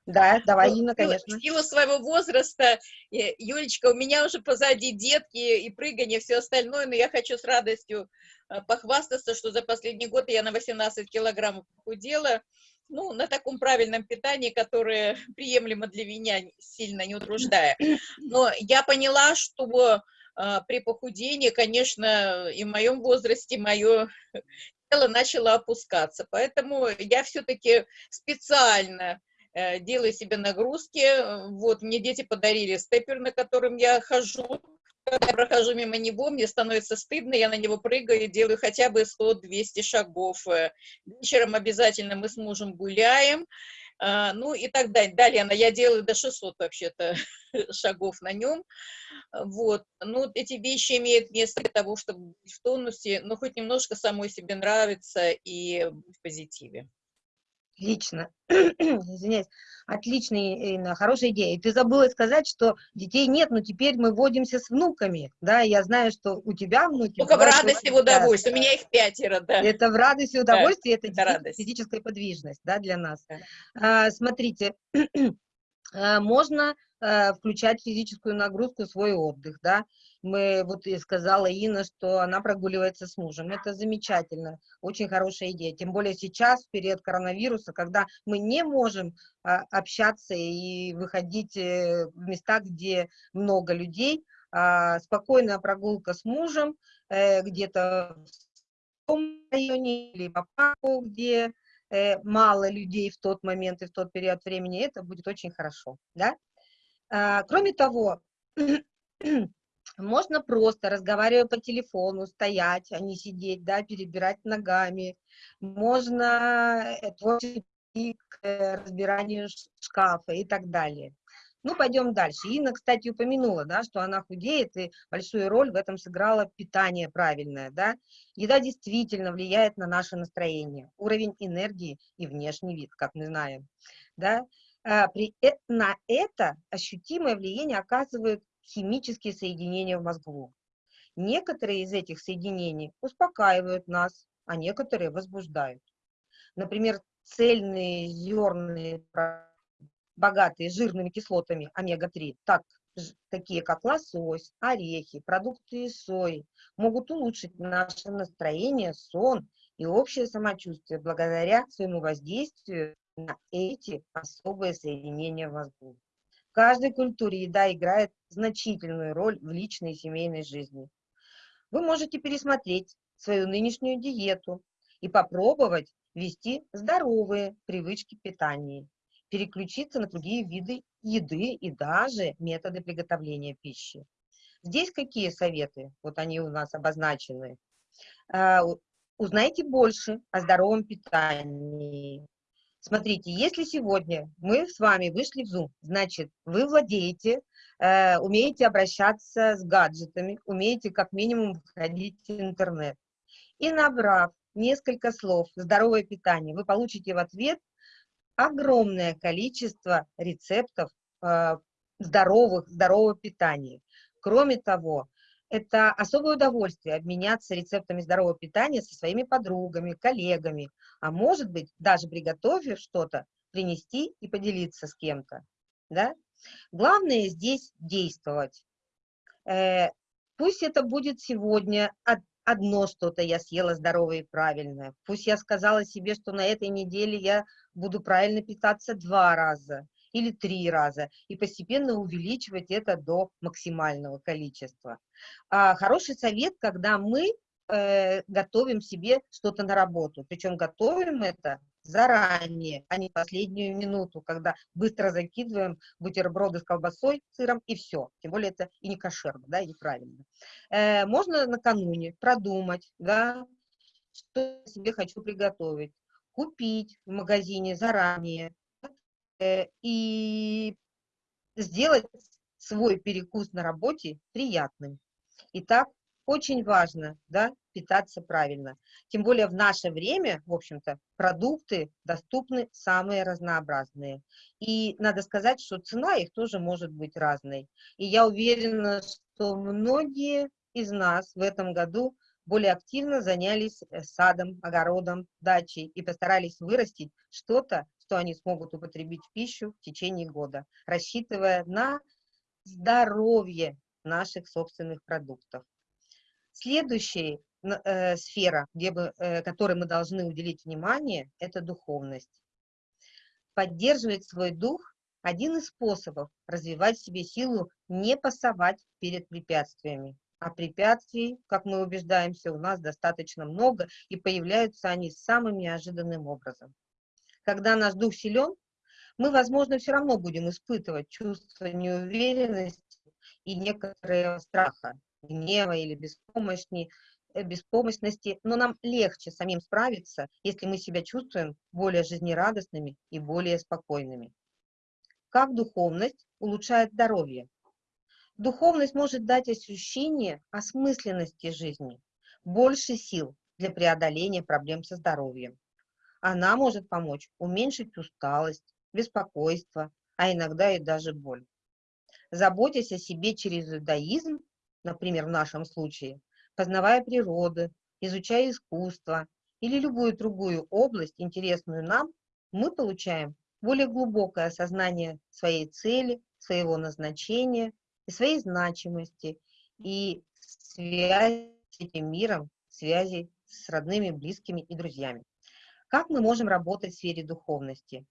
S3: да, давай,
S4: Ну,
S3: Инна, конечно.
S4: В силу своего возраста, э, Юлечка, у меня уже позади детки и прыгание, все остальное, но я хочу с радостью э, похвастаться, что за последний год я на 18 килограммов похудела, ну, на таком правильном питании, которое (laughs) приемлемо для меня, сильно не утруждая. Но я поняла, что э, при похудении, конечно, и в моем возрасте мое тело начало опускаться. Поэтому я все-таки специально э, делаю себе нагрузки. Вот, мне дети подарили степер, на котором я хожу. Когда я прохожу мимо него, мне становится стыдно, я на него прыгаю делаю хотя бы 100-200 шагов. Э, вечером обязательно мы с мужем гуляем. А, ну и так далее. Далее я делаю до 600 вообще-то (laughs) шагов на нем. Вот. Ну, эти вещи имеют место для того, чтобы быть в тонусе, но хоть немножко самой себе нравится и в позитиве.
S3: Отлично. (clears throat) Извиняюсь. Отличная, Ирина, хорошая идея. И ты забыла сказать, что детей нет, но теперь мы водимся с внуками, да, я знаю, что у тебя внуки.
S4: Только в радости и в удовольствии, у меня их пятеро, да.
S3: Это в радости и удовольствии,
S4: да,
S3: это, это радость. физическая подвижность, да, для нас. Да. А, смотрите, (clears throat) а, можно а, включать физическую нагрузку свой отдых, да, мы, вот и сказала Инна, что она прогуливается с мужем. Это замечательно, очень хорошая идея. Тем более сейчас, в период коронавируса, когда мы не можем а, общаться и выходить э, в места, где много людей, а, спокойная прогулка с мужем, э, где-то в районе или по парку, где э, мало людей в тот момент и в тот период времени, это будет очень хорошо, да? А, кроме того, (clears throat) можно просто, разговаривая по телефону, стоять, а не сидеть, да, перебирать ногами. Можно э, творческий к э, разбиранию шкафа и так далее. Ну, пойдем дальше. Инна, кстати, упомянула, да, что она худеет, и большую роль в этом сыграло питание правильное, да. Еда действительно влияет на наше настроение, уровень энергии и внешний вид, как мы знаем, да. А, при, э, на это ощутимое влияние оказывают химические соединения в мозгу. Некоторые из этих соединений успокаивают нас, а некоторые возбуждают. Например, цельные зерные, богатые жирными кислотами омега-3, так, такие как лосось, орехи, продукты из сои, могут улучшить наше настроение, сон и общее самочувствие благодаря своему воздействию на эти особые соединения в мозгу каждой культуре еда играет значительную роль в личной и семейной жизни. Вы можете пересмотреть свою нынешнюю диету и попробовать вести здоровые привычки питания, переключиться на другие виды еды и даже методы приготовления пищи. Здесь какие советы? Вот они у нас обозначены. А, узнайте больше о здоровом питании, Смотрите, если сегодня мы с вами вышли в Zoom, значит, вы владеете, э, умеете обращаться с гаджетами, умеете как минимум входить в интернет. И набрав несколько слов «здоровое питание», вы получите в ответ огромное количество рецептов э, здоровых, здорового питания. Кроме того, это особое удовольствие обменяться рецептами здорового питания со своими подругами, коллегами, а может быть, даже приготовив что-то, принести и поделиться с кем-то. Да? Главное здесь действовать. Э, пусть это будет сегодня одно что-то я съела здоровое и правильное. Пусть я сказала себе, что на этой неделе я буду правильно питаться два раза или три раза, и постепенно увеличивать это до максимального количества. А хороший совет, когда мы э, готовим себе что-то на работу, причем готовим это заранее, а не последнюю минуту, когда быстро закидываем бутерброды с колбасой, сыром и все. Тем более это и не кошерно, да, и неправильно. Э, можно накануне продумать, да, что я себе хочу приготовить, купить в магазине заранее, и сделать свой перекус на работе приятным. Итак, очень важно, да, питаться правильно. Тем более в наше время, в общем-то, продукты доступны самые разнообразные. И надо сказать, что цена их тоже может быть разной. И я уверена, что многие из нас в этом году более активно занялись э, садом, огородом, дачей и постарались вырастить что-то, что они смогут употребить в пищу в течение года, рассчитывая на здоровье наших собственных продуктов. Следующая э, сфера, где мы, э, которой мы должны уделить внимание, это духовность. Поддерживать свой дух – один из способов развивать в себе силу не пасовать перед препятствиями. А препятствий, как мы убеждаемся, у нас достаточно много, и появляются они самым неожиданным образом. Когда наш дух силен, мы, возможно, все равно будем испытывать чувство неуверенности и некоторого страха, гнева или беспомощности, Э, беспомощности, но нам легче самим справиться, если мы себя чувствуем более жизнерадостными и более спокойными. Как духовность улучшает здоровье? Духовность может дать ощущение осмысленности жизни, больше сил для преодоления проблем со здоровьем. Она может помочь уменьшить усталость, беспокойство, а иногда и даже боль. Заботясь о себе через иудаизм, например, в нашем случае, познавая природу, изучая искусство или любую другую область, интересную нам, мы получаем более глубокое осознание своей цели, своего назначения и своей значимости и связи с этим миром, связи с родными, близкими и друзьями. Как мы можем работать в сфере духовности?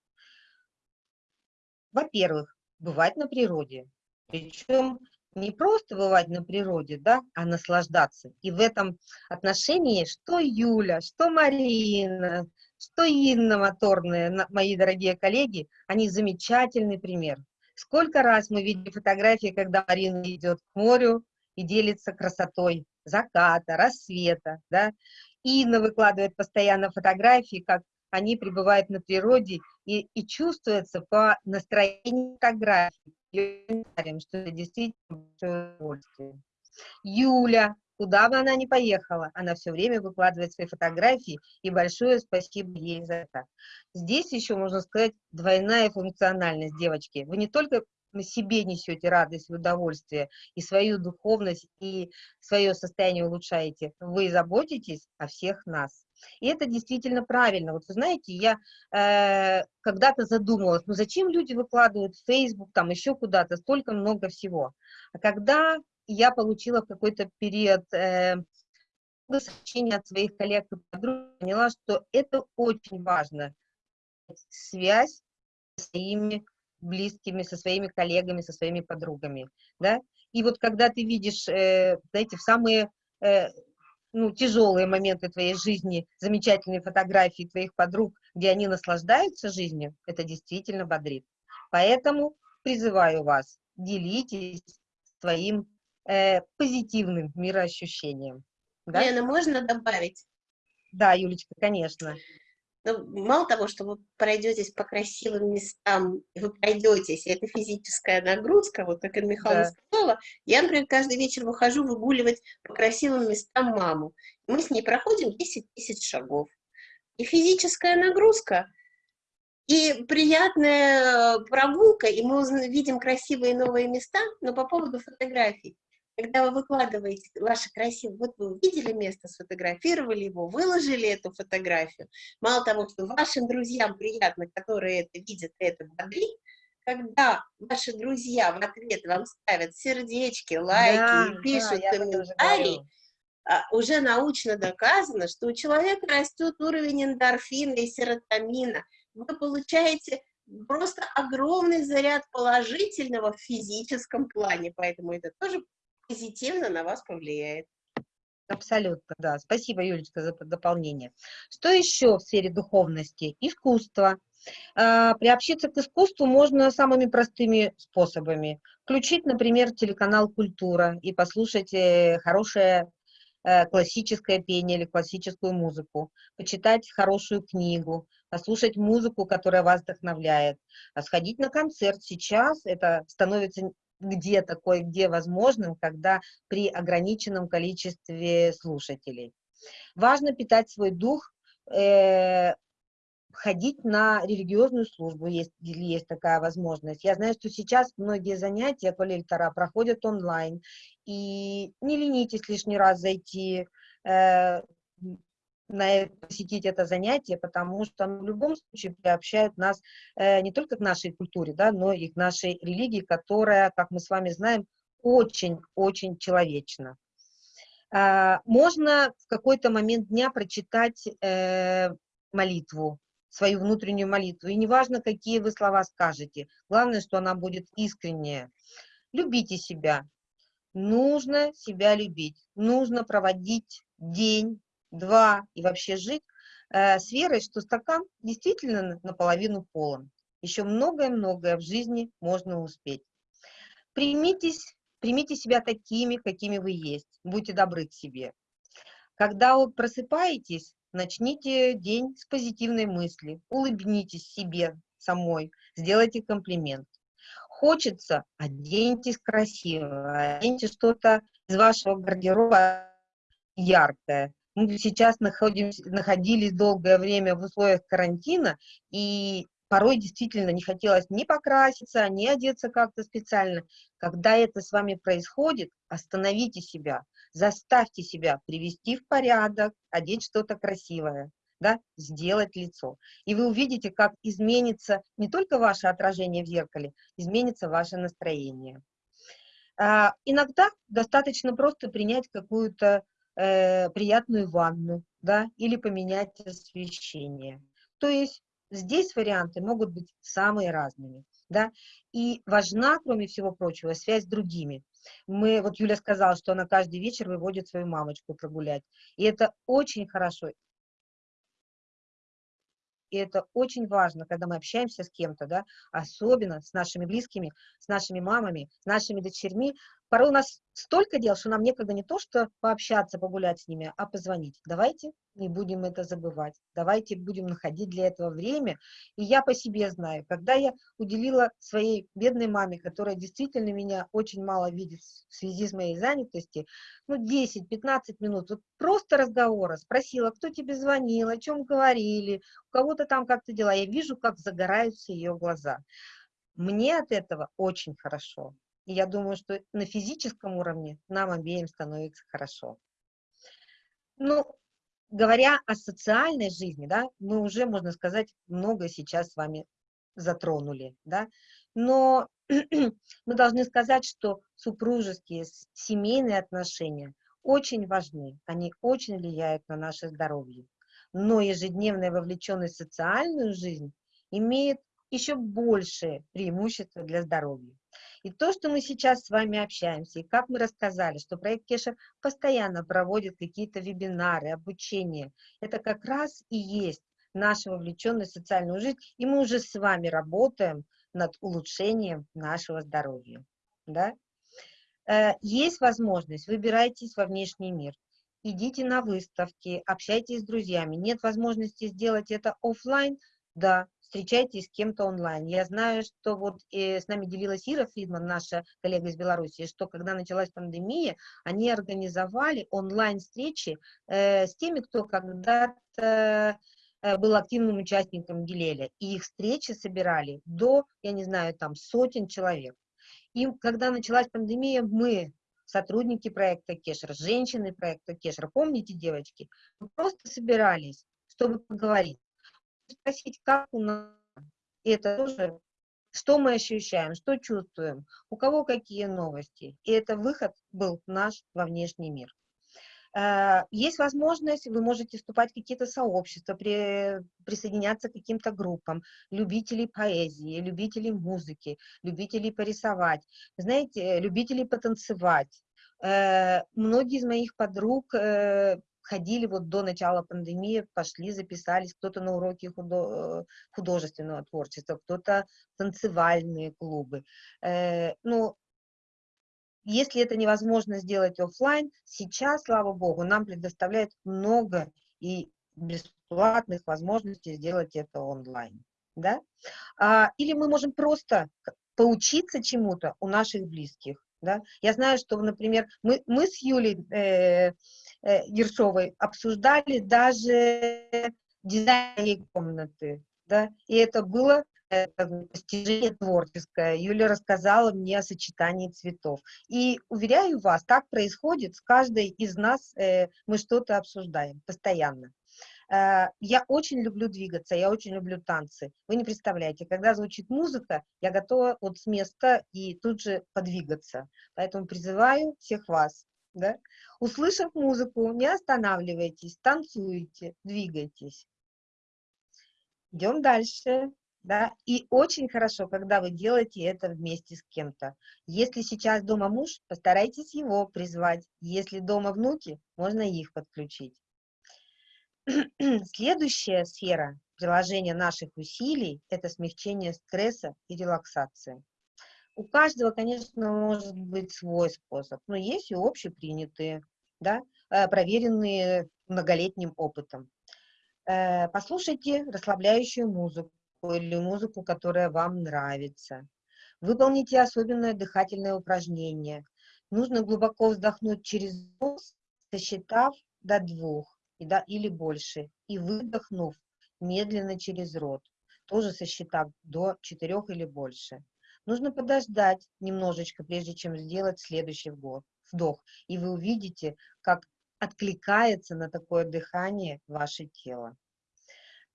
S3: Во-первых, бывать на природе. Причем не просто бывать на природе, да, а наслаждаться. И в этом отношении что Юля, что Марина, что Инна Моторная, мои дорогие коллеги, они замечательный пример. Сколько раз мы видели фотографии, когда Марина идет к морю и делится красотой заката, рассвета, да. Инна выкладывает постоянно фотографии, как они пребывают на природе, и, и чувствуется по настроению фотографий, что это действительно большое удовольствие. Юля, куда бы она ни поехала, она все время выкладывает свои фотографии, и большое спасибо ей за это. Здесь еще, можно сказать, двойная функциональность, девочки. Вы не только на себе несете радость, удовольствие, и свою духовность, и свое состояние улучшаете, вы заботитесь о всех нас. И это действительно правильно. Вот вы знаете, я э, когда-то задумалась, ну зачем люди выкладывают в Facebook, там еще куда-то, столько много всего. А когда я получила в какой-то период э, сообщений от своих коллег и подруг, поняла, что это очень важно. Связь с своими близкими, со своими коллегами, со своими подругами, да. И вот когда ты видишь, э, знаете, в самые э, ну, тяжелые моменты твоей жизни, замечательные фотографии твоих подруг, где они наслаждаются жизнью, это действительно бодрит. Поэтому призываю вас, делитесь своим э, позитивным мироощущением.
S9: Да? Лена, можно добавить?
S3: Да, Юлечка, конечно.
S9: Ну, мало того, что вы пройдетесь по красивым местам, вы пройдетесь, это физическая нагрузка, вот как Ирина Михайловна да. сказала, я, например, каждый вечер выхожу выгуливать по красивым местам маму. Мы с ней проходим 10 тысяч шагов. И физическая нагрузка, и приятная прогулка, и мы видим красивые новые места, но по поводу фотографий когда вы выкладываете ваши красивые, вот вы увидели место, сфотографировали его, выложили эту фотографию, мало того, что вашим друзьям приятно, которые это видят, это бодрит, когда ваши друзья в ответ вам ставят сердечки, лайки да, и пишут да, комментарии, а, уже научно доказано, что у человека растет уровень эндорфина и серотонина. Вы получаете просто огромный заряд положительного в физическом плане, поэтому это тоже позитивно на вас повлияет.
S3: Абсолютно, да. Спасибо, Юлечка, за дополнение. Что еще в сфере духовности? Искусство. А, приобщиться к искусству можно самыми простыми способами. Включить, например, телеканал «Культура» и послушать э, хорошее э, классическое пение или классическую музыку, почитать хорошую книгу, послушать музыку, которая вас вдохновляет, а сходить на концерт. Сейчас это становится где такое, где возможным, когда при ограниченном количестве слушателей. Важно питать свой дух, э, ходить на религиозную службу, есть, есть такая возможность. Я знаю, что сейчас многие занятия по Лельтара проходят онлайн, и не ленитесь лишний раз зайти, э, на, посетить это занятие, потому что оно в любом случае приобщает нас э, не только к нашей культуре, да, но и к нашей религии, которая, как мы с вами знаем, очень-очень человечна. Э, можно в какой-то момент дня прочитать э, молитву свою внутреннюю молитву. И неважно, какие вы слова скажете, главное, что она будет искренняя. Любите себя. Нужно себя любить. Нужно проводить день, два и вообще жить э, с верой, что стакан действительно наполовину полон. Еще многое-многое в жизни можно успеть. Примитесь, примите себя такими, какими вы есть. Будьте добры к себе. Когда вы просыпаетесь, начните день с позитивной мысли, улыбнитесь себе самой, сделайте комплимент. Хочется, оденьтесь красиво, оденьте что-то из вашего гардероба яркое. Мы сейчас находимся, находились долгое время в условиях карантина, и порой действительно не хотелось ни покраситься, ни одеться как-то специально. Когда это с вами происходит, остановите себя, заставьте себя привести в порядок, одеть что-то красивое, да, сделать лицо. И вы увидите, как изменится не только ваше отражение в зеркале, изменится ваше настроение. А, иногда достаточно просто принять какую-то э, приятную ванну, да, или поменять освещение. То есть здесь варианты могут быть самые разными, да, и важна, кроме всего прочего, связь с другими. Мы, вот Юля сказала, что она каждый вечер выводит свою мамочку прогулять, и это очень хорошо, и это очень важно, когда мы общаемся с кем-то, да, особенно с нашими близкими, с нашими мамами, с нашими дочерьми. Порой у нас столько дел, что нам некогда не то, что пообщаться, погулять с ними, а позвонить. Давайте не будем это забывать. Давайте будем находить для этого время. И я по себе знаю, когда я уделила своей бедной маме, которая действительно меня очень мало видит в связи с моей занятостью, ну, 10-15 минут, вот просто разговора, спросила, кто тебе звонил, о чем говорили, у кого-то там как-то дела, я вижу, как загораются ее глаза. Мне от этого очень хорошо. И я думаю, что на физическом уровне нам обеим становится хорошо. Ну, говоря о социальной жизни, да, мы уже, можно сказать, много сейчас с вами затронули, да, но (clears throat) мы должны сказать, что супружеские, семейные отношения очень важны, они очень влияют на наше здоровье, но ежедневная вовлеченность в социальную жизнь имеет еще большее преимущество для здоровья. И то, что мы сейчас с вами общаемся, и как мы рассказали, что проект Кешер постоянно проводит какие-то вебинары, обучение, это как раз и есть наша вовлеченность в социальную жизнь, и мы уже с вами работаем над улучшением нашего здоровья. Да? Э, есть возможность, выбирайтесь во внешний мир, идите на выставки, общайтесь с друзьями. Нет возможности сделать это офлайн, да, встречайтесь с кем-то онлайн. Я знаю, что вот э, с нами делилась Ира Фридман, наша коллега из Беларуси, что когда началась пандемия, они организовали онлайн-встречи э, с теми, кто когда-то э, был активным участником Гилеля, и их встречи собирали до, я не знаю, там сотен человек. И когда началась пандемия, мы, сотрудники проекта Кешер, женщины проекта Кешер, помните, девочки, мы просто собирались, чтобы поговорить спросить, как у нас, это тоже, что мы ощущаем, что чувствуем, у кого какие новости. И это выход был наш во внешний мир. Э, есть возможность, вы можете вступать в какие-то сообщества, при, присоединяться к каким-то группам, любителей поэзии, любителей музыки, любителей порисовать, знаете, любителей потанцевать. Э, многие из моих подруг э, ходили вот до начала пандемии, пошли, записались, кто-то на уроки худо художественного творчества, кто-то танцевальные клубы. Э, ну, если это невозможно сделать офлайн, сейчас, слава богу, нам предоставляют много и бесплатных возможностей сделать это онлайн. Да? А, или мы можем просто поучиться чему-то у наших близких. Да? Я знаю, что, например, мы, мы с Юлей э, э, Ершовой обсуждали даже дизайн комнаты, да, и это было достижение творческое. Юля рассказала мне о сочетании цветов. И уверяю вас, так происходит с каждой из нас, э, мы что-то обсуждаем постоянно. Э, я очень люблю двигаться, я очень люблю танцы. Вы не представляете, когда звучит музыка, я готова вот с места и тут же подвигаться. Поэтому призываю всех вас, да, услышав музыку, не останавливайтесь, танцуйте, двигайтесь. идем дальше. Да? И очень хорошо, когда вы делаете это вместе с кем-то. Если сейчас дома муж, постарайтесь его призвать. Если дома внуки, можно их подключить. (clears throat) Следующая сфера приложения наших усилий – это смягчение стресса и релаксация. У каждого, конечно, может быть свой способ, но есть и общепринятые, да, э, проверенные многолетним опытом. Э, послушайте расслабляющую музыку или музыку, которая вам нравится. Выполните особенное дыхательное упражнение. Нужно глубоко вздохнуть через нос, сосчитав до двух или больше, и выдохнув медленно через рот, тоже сосчитав до четырех или больше. Нужно подождать немножечко, прежде чем сделать следующий вдох, и вы увидите, как откликается на такое дыхание ваше тело.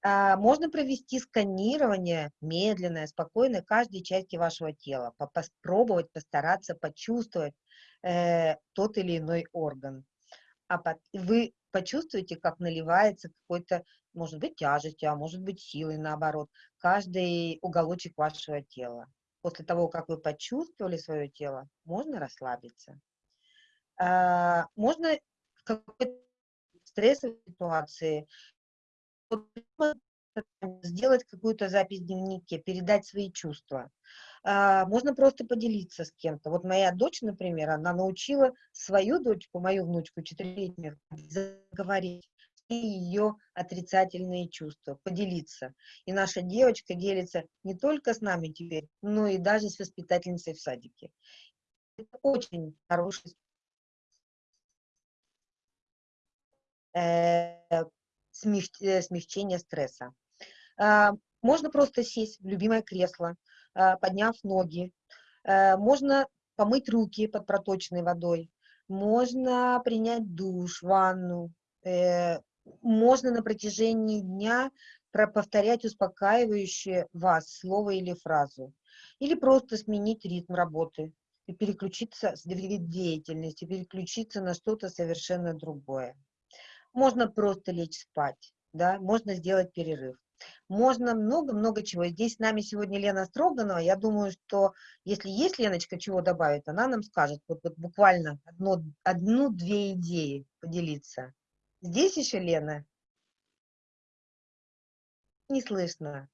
S3: А, можно провести сканирование медленное, спокойное каждой части вашего тела, попробовать, постараться почувствовать э, тот или иной орган. А под, вы почувствуете, как наливается какой-то, может быть, тяжестью, а может быть, силой, наоборот, каждый уголочек вашего тела. После того, как вы почувствовали свое тело, можно расслабиться. А, можно в какой-то стрессовой ситуации сделать какую-то запись в дневнике, передать свои чувства. А, можно просто поделиться с кем-то. Вот моя дочь, например, она научила свою дочку, мою внучку, четырехлетнюю, заговорить ее отрицательные чувства, поделиться. И наша девочка делится не только с нами теперь, но и даже с воспитательницей в садике. Это очень хороший э, Э, смягчения стресса. А, можно просто сесть в любимое кресло, а, подняв ноги. А, можно помыть руки под проточной водой. Можно принять душ, ванну. Можно на протяжении дня повторять успокаивающее вас слово или фразу. Или просто сменить ритм работы и переключиться с деятельности, переключиться на что-то совершенно другое. Можно просто лечь спать, да, можно сделать перерыв. Можно много-много чего. Здесь с нами сегодня Лена Строганова. Я думаю, что если есть Леночка, чего добавить, она нам скажет. Вот, вот буквально одну-две идеи поделиться. Здесь еще Лена? Не слышно.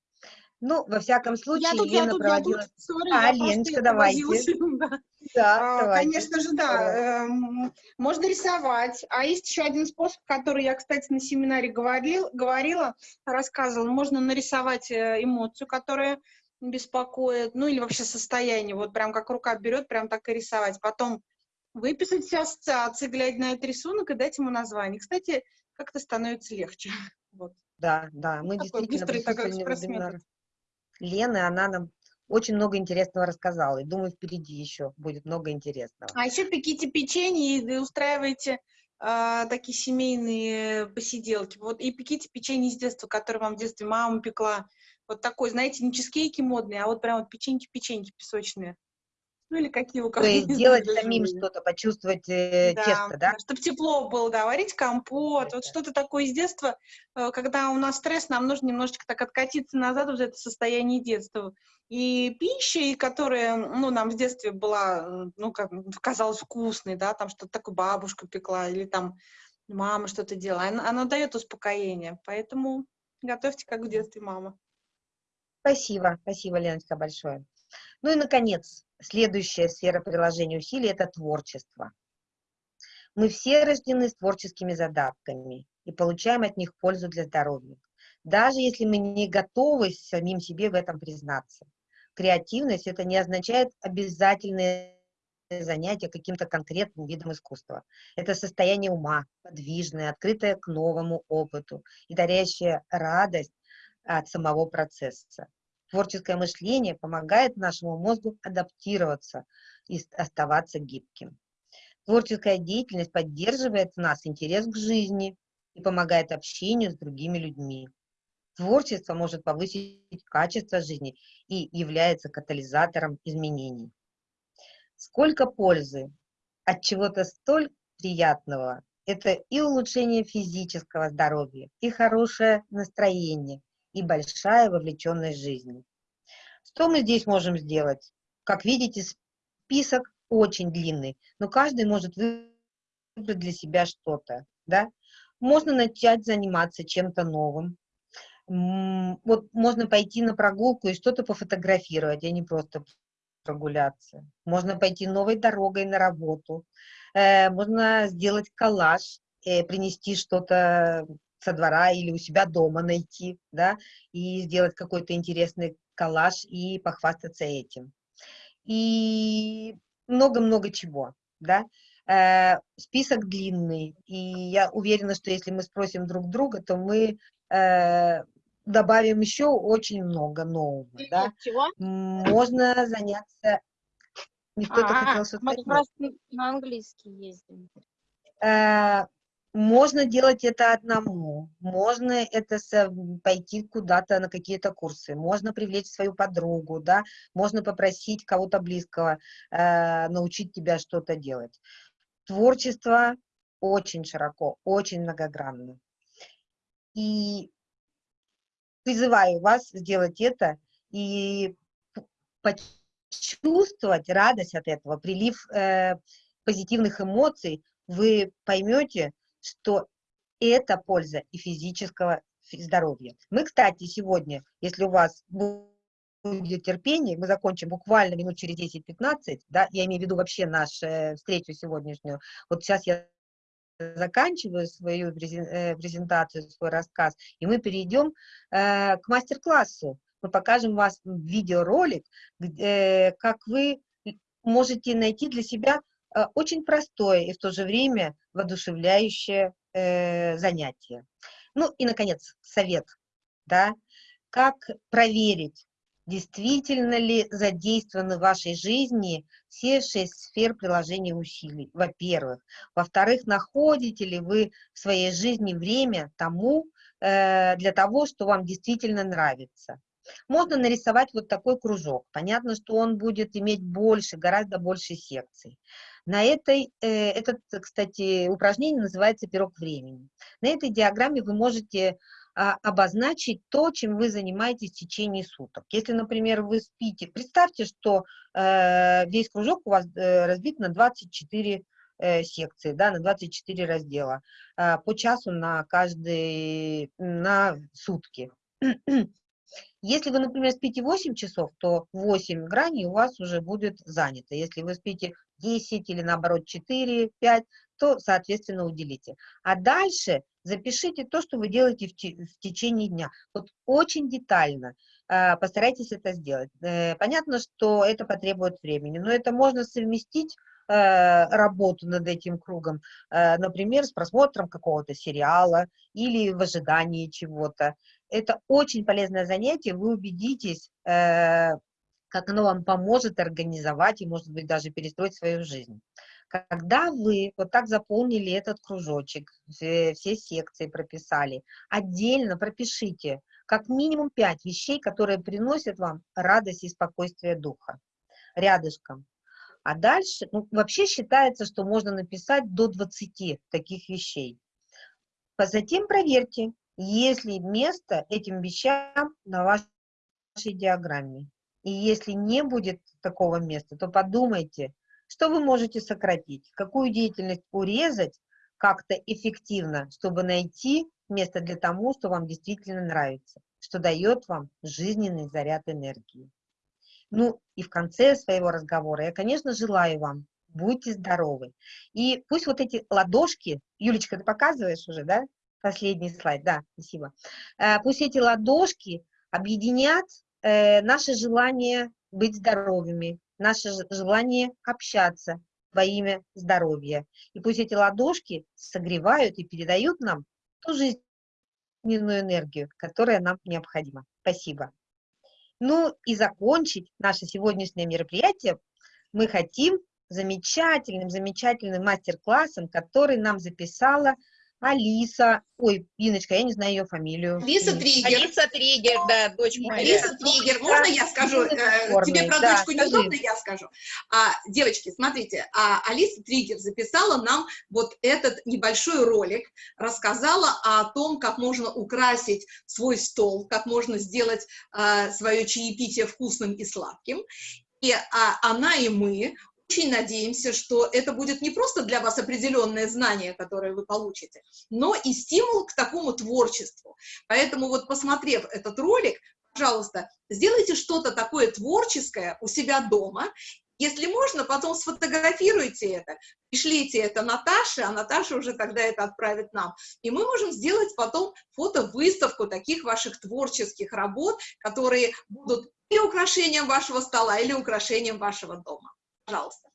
S3: Ну, во всяком случае, я тут, Лена я тут, проводила... Я тут, sorry, а, Леночка, давайте. (laughs)
S6: Да, а, конечно же, да. Эм, можно рисовать. А есть еще один способ, который я, кстати, на семинаре говорил, говорила, рассказывала. Можно нарисовать э, эмоцию, которая беспокоит, ну или вообще состояние. Вот прям как рука берет, прям так и рисовать. Потом выписать все ассоциации, глядя на этот рисунок и дать ему название. Кстати, как-то становится легче. (laughs) Вот.
S3: Да, да, мы Такой действительно присутствовали Лены, она нам очень много интересного рассказала. И думаю, впереди еще будет много интересного.
S6: А еще пеките печенье и устраивайте э, такие семейные посиделки. Вот и пеките печенье из детства, которое вам в детстве мама пекла. Вот такой, знаете, не чизкейки модные, а вот прям вот печеньки-печеньки песочные. Ну или какие у
S3: кого То есть делать самим что-то, почувствовать э, да, тесто, да?
S6: Чтобы тепло было, да, варить компот, это. вот что-то такое из детства. Э, когда у нас стресс, нам нужно немножечко так откатиться назад в это состояние детства. И пища, которая, ну, нам в детстве была, ну, как казалось вкусной, да, там что-то такое бабушка пекла или там мама что-то делала, она, она дает успокоение. Поэтому готовьте, как в детстве мама.
S3: Спасибо, спасибо, Леночка, большое. Ну и, наконец, следующая сфера приложения усилий – это творчество. Мы все рождены с творческими задатками и получаем от них пользу для здоровья, даже если мы не готовы самим себе в этом признаться. Креативность – это не означает обязательное занятие каким-то конкретным видом искусства. Это состояние ума, подвижное, открытое к новому опыту и дарящее радость от самого процесса. Творческое мышление помогает нашему мозгу адаптироваться и оставаться гибким. Творческая деятельность поддерживает в нас интерес к жизни и помогает общению с другими людьми. Творчество может повысить качество жизни и является катализатором изменений. Сколько пользы от чего-то столь приятного – это и улучшение физического здоровья, и хорошее настроение, и большая вовлеченность жизни. Что мы здесь можем сделать? Как видите, список очень длинный, но каждый может выбрать для себя что-то, да? Можно начать заниматься чем-то новым. Вот можно пойти на прогулку и что-то пофотографировать, а не просто прогуляться. Можно пойти новой дорогой на работу. Э, можно сделать коллаж, э, принести что-то со двора или у себя дома найти, да, и сделать какой-то интересный коллаж и похвастаться этим. И много-много чего, да. Э, список длинный, и я уверена, что если мы спросим друг друга, то мы э, добавим еще очень много нового, да.
S8: Чего?
S3: Можно заняться... Кто-то
S8: А,
S3: хотел что-то
S8: мы как раз на английский ездим.
S3: Э, можно делать это одному, можно это пойти куда-то на какие-то курсы, можно привлечь свою подругу, да, можно попросить кого-то близкого э, научить тебя что-то делать. Творчество очень широко, очень многогранно. И призываю вас сделать это и почувствовать радость от этого, прилив э, позитивных эмоций, вы поймете, что это польза и физического фи- здоровья. Мы, кстати, сегодня, если у вас бу- будет терпение, мы закончим буквально минут через 10-15, да, я имею в виду вообще нашу э, встречу сегодняшнюю. Вот сейчас я заканчиваю свою э, презентацию, свой рассказ, и мы перейдем э, к мастер-классу. Мы покажем вас видеоролик, где, как вы можете найти для себя э, очень простое и в то же время воодушевляющее э, занятие. Ну и, наконец, совет, да, как проверить, действительно ли задействованы в вашей жизни все шесть сфер приложения усилий, во-первых. Во-вторых, находите ли вы в своей жизни время тому, э, для того, что вам действительно нравится. Можно нарисовать вот такой кружок. Понятно, что он будет иметь больше, гораздо больше секций. На этой, э, этот, кстати, упражнение называется «Пирог времени». На этой диаграмме вы можете а, обозначить то, чем вы занимаетесь в течение суток. Если, например, вы спите, представьте, что э, весь кружок у вас э, разбит на 24 э, секции, да, на 24 раздела, э, по часу на каждый, на сутки. Если вы, например, спите 8 часов, то 8 граней у вас уже будет занято. Если вы спите 10 или наоборот 4, 5, то, соответственно, уделите. А дальше запишите то, что вы делаете в, те- в течение дня. Вот очень детально э, постарайтесь это сделать. Э, понятно, что это потребует времени, но это можно совместить э, работу над этим кругом, например, с просмотром какого-то сериала или в ожидании чего-то. Это очень полезное занятие, вы убедитесь, э, как оно вам поможет организовать и, может быть, даже перестроить свою жизнь. Когда вы вот так заполнили этот кружочек, все, секции прописали, отдельно пропишите как минимум пять вещей, которые приносят вам радость и спокойствие духа рядышком. А дальше, ну, вообще считается, что можно написать до 20 таких вещей. Затем проверьте, есть ли место этим вещам на вашей диаграмме. И если не будет такого места, то подумайте, что вы можете сократить, какую деятельность урезать как-то эффективно, чтобы найти место для тому, что вам действительно нравится, что дает вам жизненный заряд энергии. Ну и в конце своего разговора я, конечно, желаю вам, будьте здоровы. И пусть вот эти ладошки, Юлечка, ты показываешь уже, да? Последний слайд, да, спасибо. Э, Пусть эти ладошки объединят э, наше желание быть здоровыми, наше желание общаться во имя здоровья. И пусть эти ладошки согревают и передают нам ту жизненную энергию, которая нам необходима. Спасибо. Ну и закончить наше сегодняшнее мероприятие мы хотим замечательным, замечательным мастер-классом, который нам записала Алиса, ой, Иночка, я не знаю ее фамилию.
S1: Алиса Триггер.
S4: Алиса Триггер, да, дочь моя.
S1: Алиса Триггер, можно я скажу? Э, Тебе про
S3: Да,
S1: дочку неудобно, я скажу. А, девочки, смотрите, а Алиса Триггер записала нам вот этот небольшой ролик, рассказала о том, как можно украсить свой стол, как можно сделать а, свое чаепитие вкусным и сладким. И а, она и мы очень надеемся, что это будет не просто для вас определенное знание, которое вы получите, но и стимул к такому творчеству. Поэтому вот посмотрев этот ролик, пожалуйста, сделайте что-то такое творческое у себя дома. Если можно, потом сфотографируйте это, пришлите это Наташе, а Наташа уже тогда это отправит нам. И мы можем сделать потом фото-выставку таких ваших творческих работ, которые будут или украшением вашего стола, или украшением вашего дома. Пожалуйста.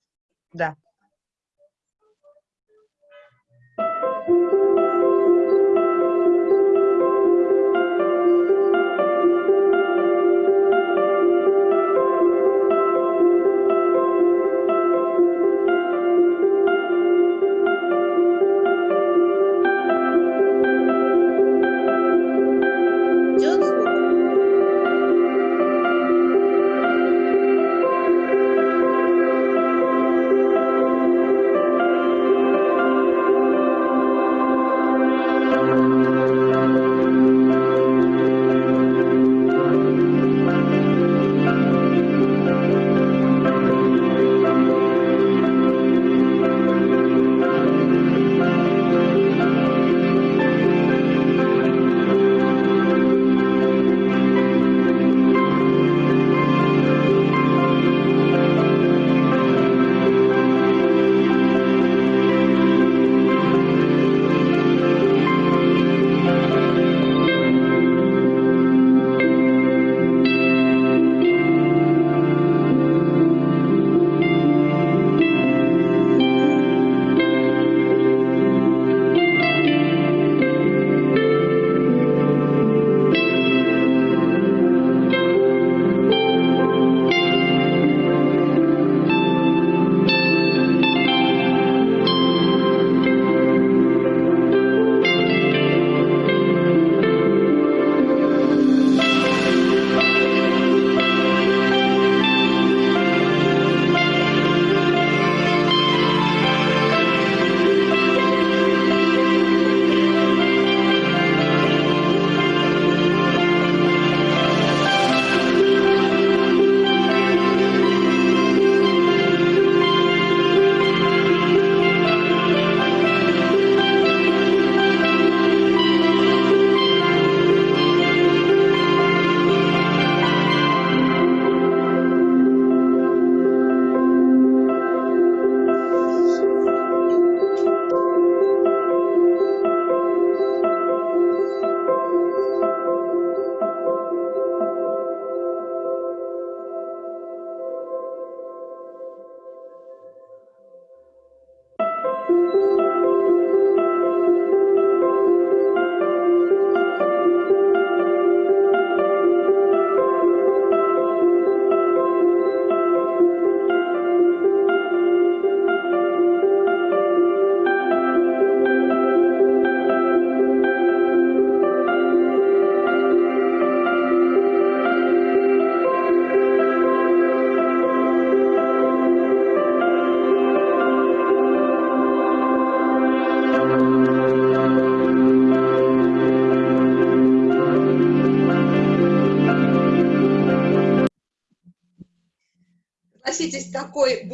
S3: Да.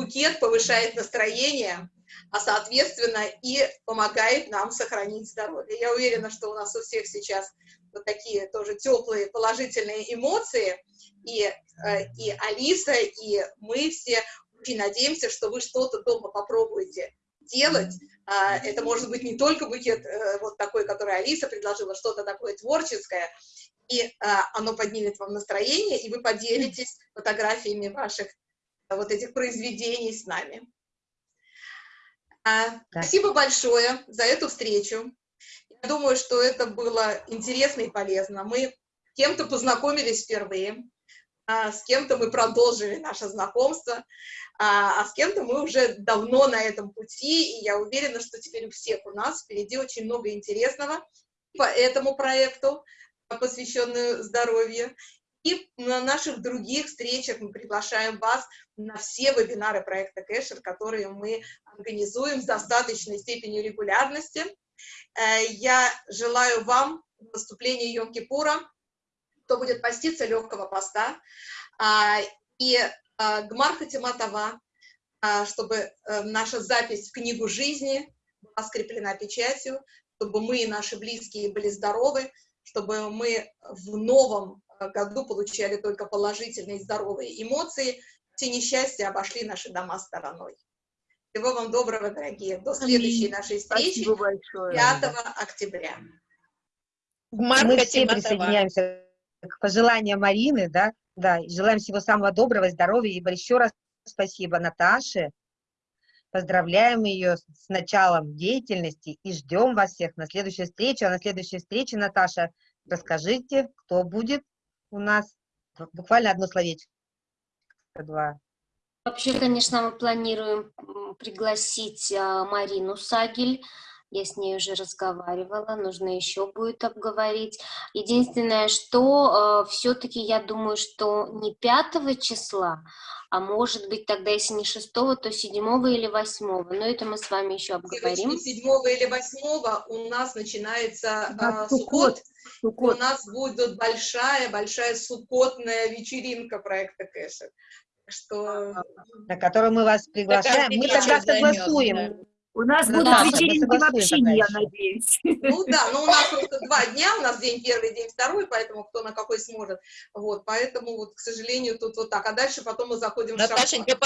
S1: Букет повышает настроение, а соответственно и помогает нам сохранить здоровье. Я уверена, что у нас у всех сейчас вот такие тоже теплые положительные эмоции, и, э, и Алиса, и мы все очень надеемся, что вы что-то дома попробуете делать. А, Это может быть не только букет э, вот такой, который Алиса предложила, что-то такое творческое, и а, оно поднимет вам настроение, и вы поделитесь фотографиями ваших вот этих произведений с нами. А, Спасибо большое за эту встречу. Я думаю, что это было интересно и полезно. Мы с кем-то познакомились впервые. а, с кем-то мы продолжили наше знакомство, а, а с кем-то мы уже давно на этом пути, и я уверена, что теперь у всех у нас впереди очень много интересного по этому проекту, посвященную здоровью, и на наших других встречах мы приглашаем вас на все вебинары проекта Кэшер, которые мы организуем с достаточной степенью регулярности. Э, я желаю вам в наступлении Йом-Кипура кто будет поститься легкого поста, а, и а, Гмар Хатиматова, а, чтобы э, наша запись в книгу жизни была скреплена печатью, чтобы мы и наши близкие были здоровы, чтобы мы в новом году получали только положительные здоровые эмоции, все несчастья обошли наши дома стороной. Всего вам доброго, дорогие. До следующей нашей встречи 5 октября.
S3: Мы все присоединяемся к пожеланиям Марины, да, да, желаем всего самого доброго, здоровья, и еще раз спасибо Наташе, поздравляем ее с началом деятельности и ждем вас всех на следующую встречу, а на следующей встрече, Наташа, расскажите, кто будет у нас, буквально одно словечко, два.
S2: Вообще, конечно, мы планируем пригласить а, Марину Сагель, я с ней уже разговаривала, нужно еще будет обговорить. Единственное, что э, все-таки я думаю, что не 5 числа, а может быть тогда, если не 6, то 7 или 8. Но это мы с вами еще обговорим.
S1: 7 или 8 у нас начинается да, э, сукот. сукот. У нас будет большая-большая сукотная вечеринка проекта Кэшер. Что...
S3: На которую мы вас приглашаем. Мы тогда согласуем.
S5: У нас будут да, вечеринки вообще, я надеюсь.
S1: Ну да, но у нас просто два дня, у нас день первый, день второй, поэтому кто на какой сможет. Вот, поэтому вот, к сожалению, тут вот так. А дальше потом мы заходим
S4: Наташенька,
S1: в шаг.